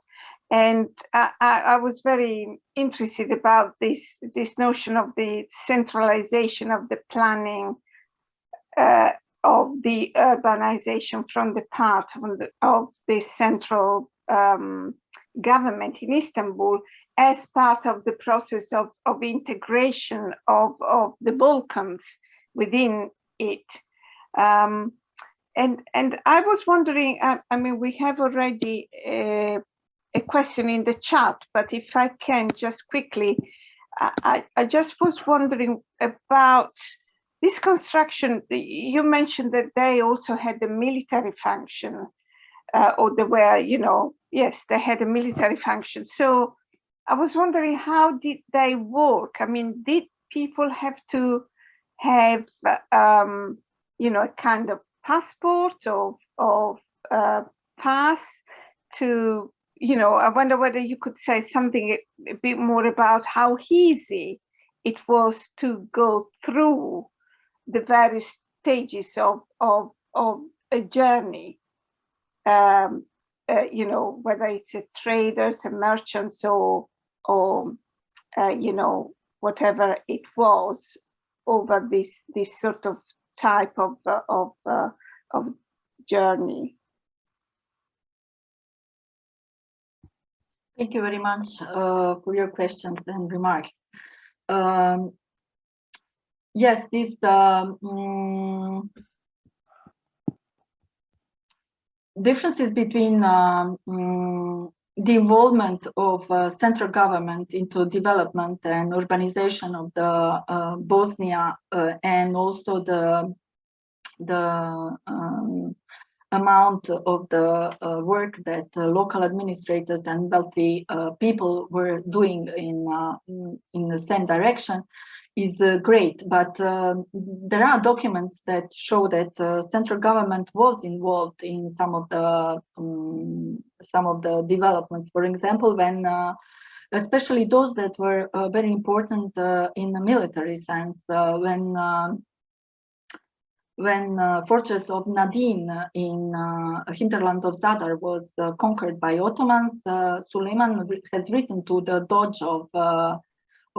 [SPEAKER 1] And I, I, I was very interested about this, this notion of the centralization of the planning uh, of the urbanization from the part of the, of the central um, government in Istanbul as part of the process of, of integration of, of the Balkans within it. Um, and, and I was wondering, I, I mean, we have already a, a question in the chat, but if I can just quickly, I, I just was wondering about this construction, you mentioned that they also had a military function, uh, or they were, you know, yes, they had a military function. So I was wondering how did they work? I mean, did people have to have, um, you know, a kind of passport or, or uh, pass to, you know, I wonder whether you could say something a, bit more about how easy it was to go through the various stages of, of, of a journey. Um, uh, you know, whether it's a traders, a merchants, or or uh, you know whatever it was over this this sort of type of uh, of uh, of journey.
[SPEAKER 2] Thank you very much uh, for your questions and remarks. Um, yes, this um, mm, differences between um, mm, the involvement of uh, central government into development and urbanization of the uh, Bosnia uh, and also the the um, amount of the uh, work that uh, local administrators and wealthy uh, people were doing in, in, in the same direction is uh, great, but uh, there are documents that show that uh, central government was involved in some of the um, some of the developments. For example, when especially those that were very important in the military sense, when when uh, fortress of Nadin in uh, hinterland of Zadar was uh, conquered by Ottomans, Suleiman has written to the Doge of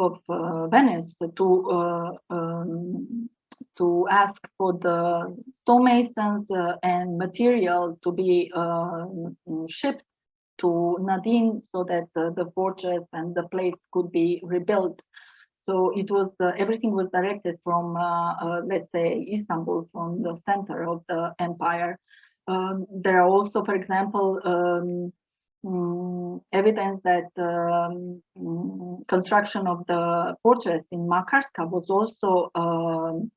[SPEAKER 2] of uh, Venice to uh, um, to ask for the stonemasons uh, and material to be shipped to Nadin so that the fortress and the place could be rebuilt. So it was uh, everything was directed from, uh, uh, let's say, Istanbul, from the center of the empire. Um, there are also, for example, um, um, evidence that um, um, construction of the fortress in Makarska was also um,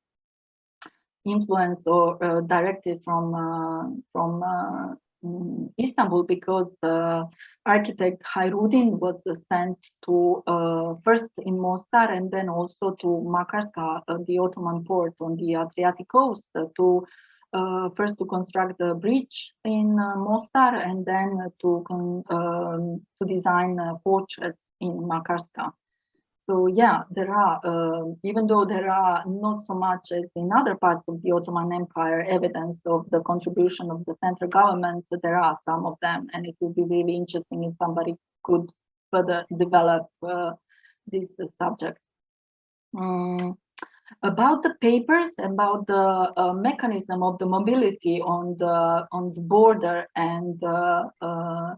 [SPEAKER 2] influenced or uh, directed from uh, from uh, mm, Istanbul because uh, architect Hayrudin was sent to uh, first in Mostar and then also to Makarska, uh, the Ottoman port on the Adriatic coast, to uh, first to construct the bridge in uh, Mostar and then to um, to design a fortress in Makarska. So yeah, there are, uh, even though there are not so much as in other parts of the Ottoman Empire evidence of the contribution of the central government, there are some of them, and it would be really interesting if somebody could further develop uh, this uh, subject. Um, about the papers about the uh, mechanism of the mobility on the on the border and uh, uh,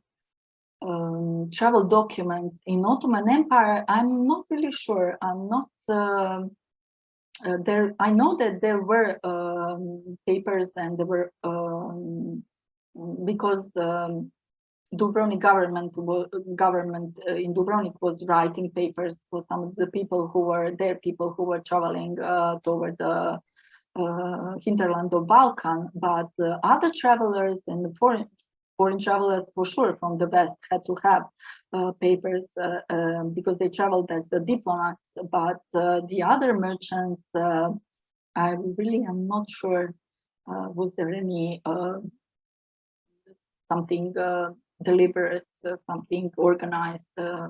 [SPEAKER 2] um, travel documents in Ottoman Empire, I'm not really sure. I'm not um, uh, there. I know that there were um, papers and there were um, because um, Dubrovnik government government uh, in Dubrovnik was writing papers for some of the people who were there, people who were traveling uh, toward the uh, hinterland of Balkan, but uh, other travelers and foreign foreign travelers for sure from the west had to have uh, papers um, because they traveled as diplomats. But the other merchants, I really am not sure. Was there any something deliberate, uh, something organized? Uh,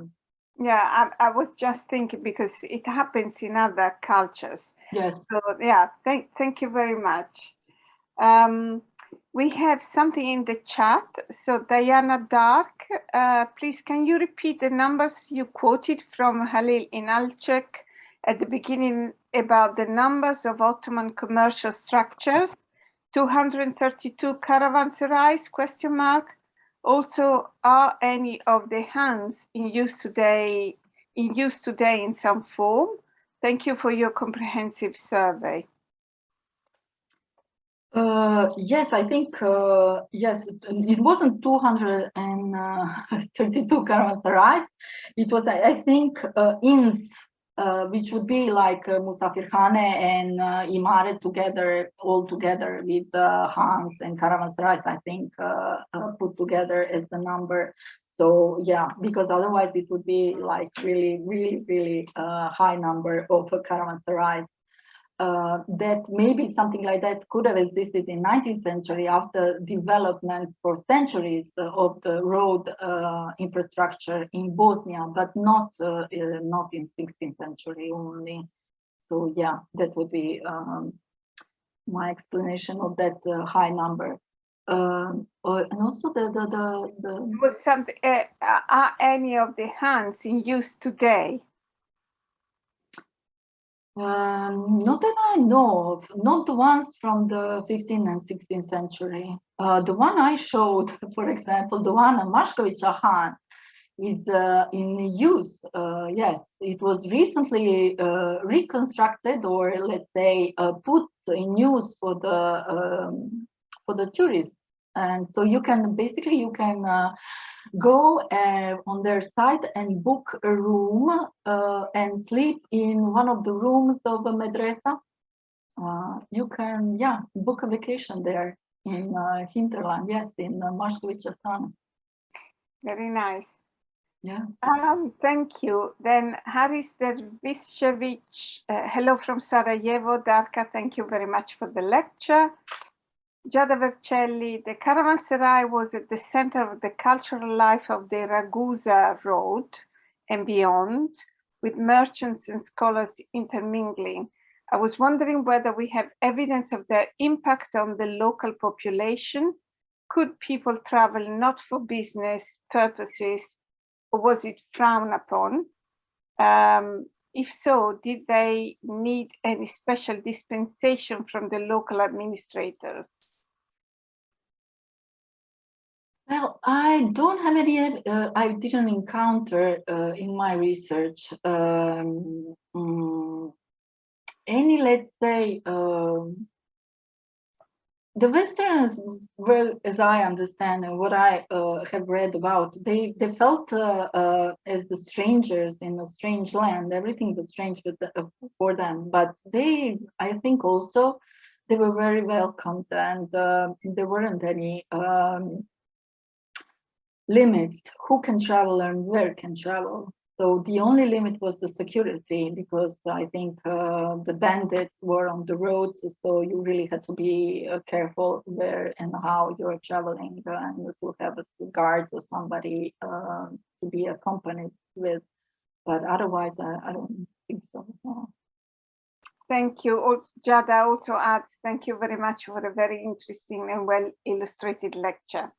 [SPEAKER 1] Yeah, I, I was just thinking because it happens in other cultures.
[SPEAKER 2] yes.
[SPEAKER 1] So yeah, thank thank you very much. Um, we have something in the chat. So Diana Darke, uh, please can you repeat the numbers you quoted from Halil Inalcik at the beginning about the numbers of Ottoman commercial structures? 232 caravanserais question mark. Also, are any of the Hans in use today in use today in some form? Thank you for your comprehensive survey.
[SPEAKER 2] Uh, yes, I think, uh, yes, it wasn't 232 caravanserais. It was, I think, uh, inns, uh, which would be like uh, Musafirkhane and uh, Imare together, all together with uh, Hans and caravanserais, I think, uh, uh, put together as the number. So yeah, because otherwise it would be like really, really, really uh, high number of uh, caravanserais uh, that maybe something like that could have existed in 19th century after development for centuries uh, of the road uh, infrastructure in Bosnia, but not uh, uh, not in 16th century only. So yeah, that would be um, my explanation of that uh, high number. Um, and also the the the, the
[SPEAKER 1] Was something, uh, are any of the Hans in use today?
[SPEAKER 2] Um, not that I know of, not the ones from the 15th and 16th century. Uh, the one I showed, for example, the one on Maškovića Han is uh, in use. Uh, yes, it was recently uh, reconstructed or let's say uh, put in use for the um, for the tourists. And so you can basically you can uh, go uh, on their site and book a room uh, and sleep in one of the rooms of a medresa. Uh, you can, yeah, book a vacation there in uh, hinterland, yes, in uh, Maškovića
[SPEAKER 1] Very nice.
[SPEAKER 2] Yeah.
[SPEAKER 1] Um, thank you. Then Haris Derviscevic, uh, hello from Sarajevo. Darka, thank you very much for the lecture. Giada Vercelli, the caravanserai was at the center of the cultural life of the Ragusa Road and beyond, with merchants and scholars intermingling. I was wondering whether we have evidence of their impact on the local population. Could people travel not for business purposes, or was it frowned upon? Um, if so, did they need any special dispensation from the local administrators?
[SPEAKER 2] Well, I don't have any, uh, I didn't encounter uh, in my research um, mm, any, let's say, um, the Westerners, well, as I understand and what I uh, have read about, they they felt uh, uh, as the strangers in a strange land. Everything was strange the, for them, but they, I think, also they were very welcomed, and uh, there weren't any um, limits who can travel and where can travel. So the only limit was the security because I think uh, the bandits were on the roads, so you really had to be uh, careful where and how you're traveling uh, and to have a guard or somebody uh, to be accompanied with. But otherwise, I, I don't think so. no.
[SPEAKER 1] Thank you. Giada also adds, thank you very much for a very interesting and well illustrated lecture.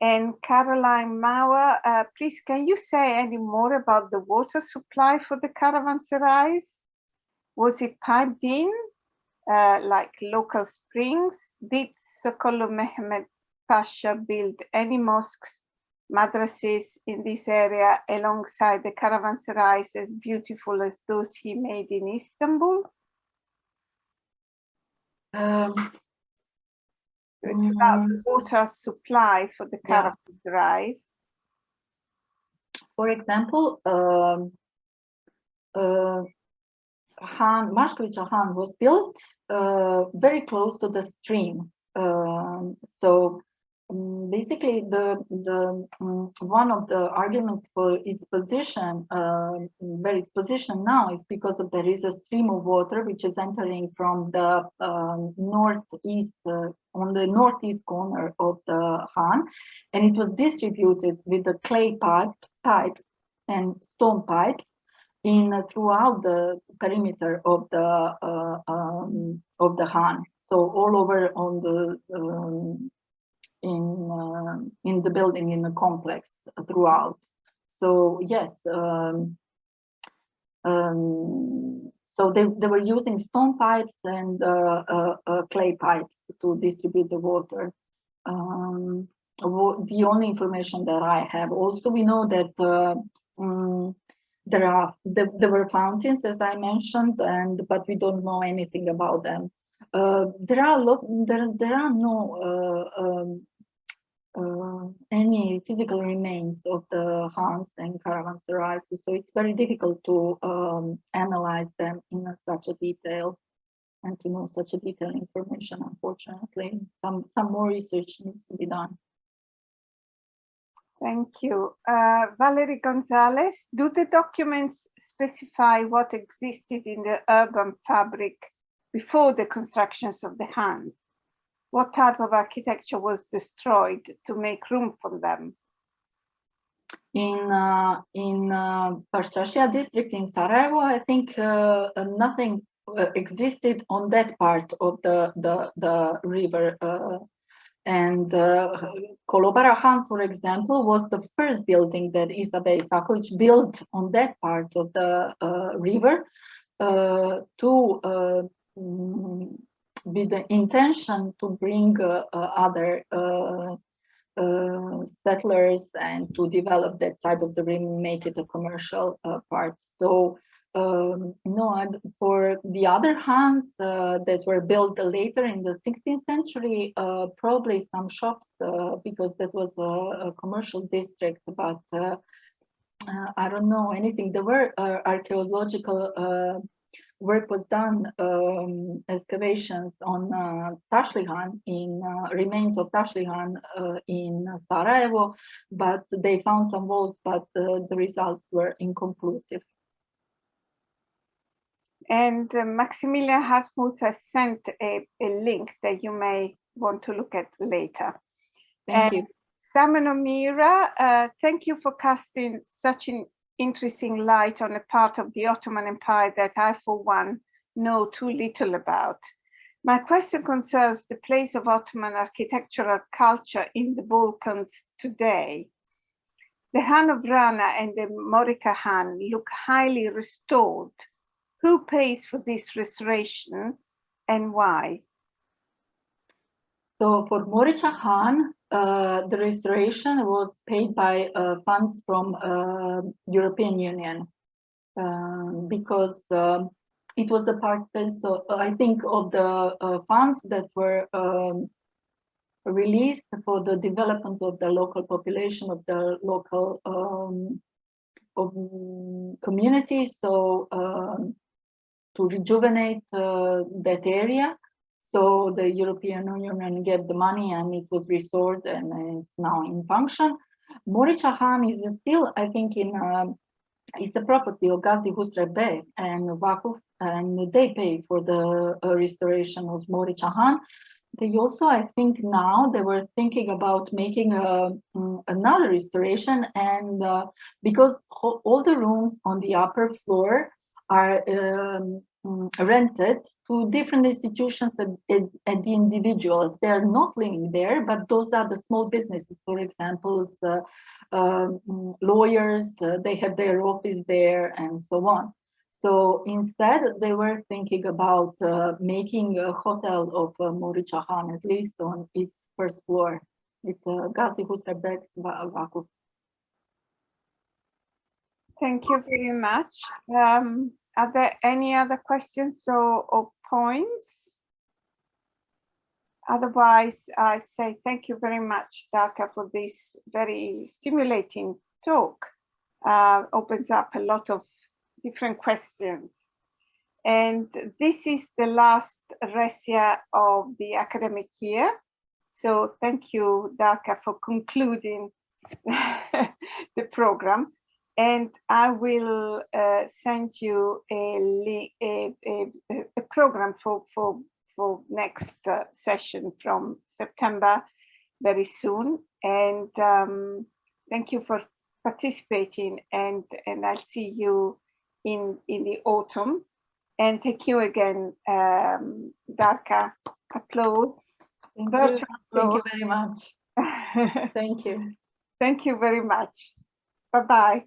[SPEAKER 1] And Caroline Mauer, uh, please, can you say any more about the water supply for the caravanserais? Was it piped in, uh, like local springs? Did Sokollu Mehmed Pasha build any mosques, madrases in this area alongside the caravanserais as beautiful as those he made in Istanbul?
[SPEAKER 2] Um,
[SPEAKER 1] So it's about the water supply for the
[SPEAKER 2] Yeah.
[SPEAKER 1] caravanserais.
[SPEAKER 2] For example, um, uh, Han, Maškovića Han was built uh, very close to the stream. Um, so basically, the the um, one of the arguments for its position, uh, where its position now, is because of there is a stream of water which is entering from the um, northeast uh, on the northeast corner of the Han, and it was distributed with the clay pipes, pipes and stone pipes in uh, throughout the perimeter of the uh, um, of the Han. So all over on the um, in uh, in the building in the complex throughout. So yes, um, um, so they, they were using stone pipes and uh, uh, clay pipes to distribute the water. Um, the only information that I have. Also, we know that mm, there are there, there were fountains, as I mentioned, and but we don't know anything about them. Uh, there are lot there there are no uh, um, uh, any physical remains of the Hans and caravanserais, so it's very difficult to um, analyze them in such a detail and to know such a detailed information. Unfortunately, some some more research needs to be done.
[SPEAKER 1] Thank you. Uh, Valerie Gonzalez, do the documents specify what existed in the urban fabric before the constructions of the Hans? What type of architecture was destroyed to make room for them?
[SPEAKER 2] in uh, in uh, district in Sarajevo, I think uh, uh, nothing uh, existed on that part of the the, the river. Uh, and Kolobara Han, for example, was the first building that Isa-beg Isaković built on that part of the river to mm, the intention to bring uh, uh, other uh, settlers and to develop that side of the rim, make it a commercial part. So um, no, for the other Hans uh, that were built later in the 16th century, uh, probably some shops uh, because that was a, a commercial district, but I don't know anything. There were archaeological work was done, um, excavations on uh, Tašlihan in uh, remains of Tašlihan uh, in Sarajevo, but they found some walls, but uh, the results were inconclusive.
[SPEAKER 1] And uh, Maximilian Hartmuth has sent a, a link that you may want to look at later.
[SPEAKER 2] Thank
[SPEAKER 1] And
[SPEAKER 2] you.
[SPEAKER 1] Simon O'Meara, uh, thank you for casting such an interesting light on a part of the Ottoman Empire that I, for one, know too little about. My question concerns the place of Ottoman architectural culture in the Balkans today. The Han of Vrana and the Morica Han look highly restored. Who pays for this restoration and why?
[SPEAKER 2] So for Morica Han, uh, the restoration was paid by uh, funds from uh, European Union um, because um, it was a part, so I think of the uh, funds that were um, released for the development of the local population of the local um, of. So um, to rejuvenate uh, that area. So the European Union gave the money and it was restored and it's now in function. Morica Han is still, I think, in it's the property of Gazi Husrev Bey and Vakuf, and they pay for the uh, restoration of Morica Han. They also, I think now they were thinking about making a, mm, another restoration and uh, because all the rooms on the upper floor are um, mm, rented to different institutions and, the individuals. They are not living there, but those are the small businesses, for example, uh, mm, lawyers, uh, they have their office there and so on. So instead, they were thinking about uh, making a hotel of uh, Morica Han, at least on its first floor. It's uh, Gazi Husrev-beg's Vakuf.
[SPEAKER 1] Thank you very much. Um, are there any other questions or, or points? otherwise, I say thank you very much, Darka, for this very stimulating talk. Uh, opens up a lot of different questions. And this is the last Resia of the academic year. So thank you, Darka, for concluding the program. And I will uh, send you a, a, a, a program for, for, for next uh, session from September very soon. And um, thank you for participating and, and I'll see you in, in the autumn. And thank you again, um, Darka. Applause.
[SPEAKER 3] Thank you. Thank you very much. Thank you.
[SPEAKER 1] Thank you very much. Bye-bye.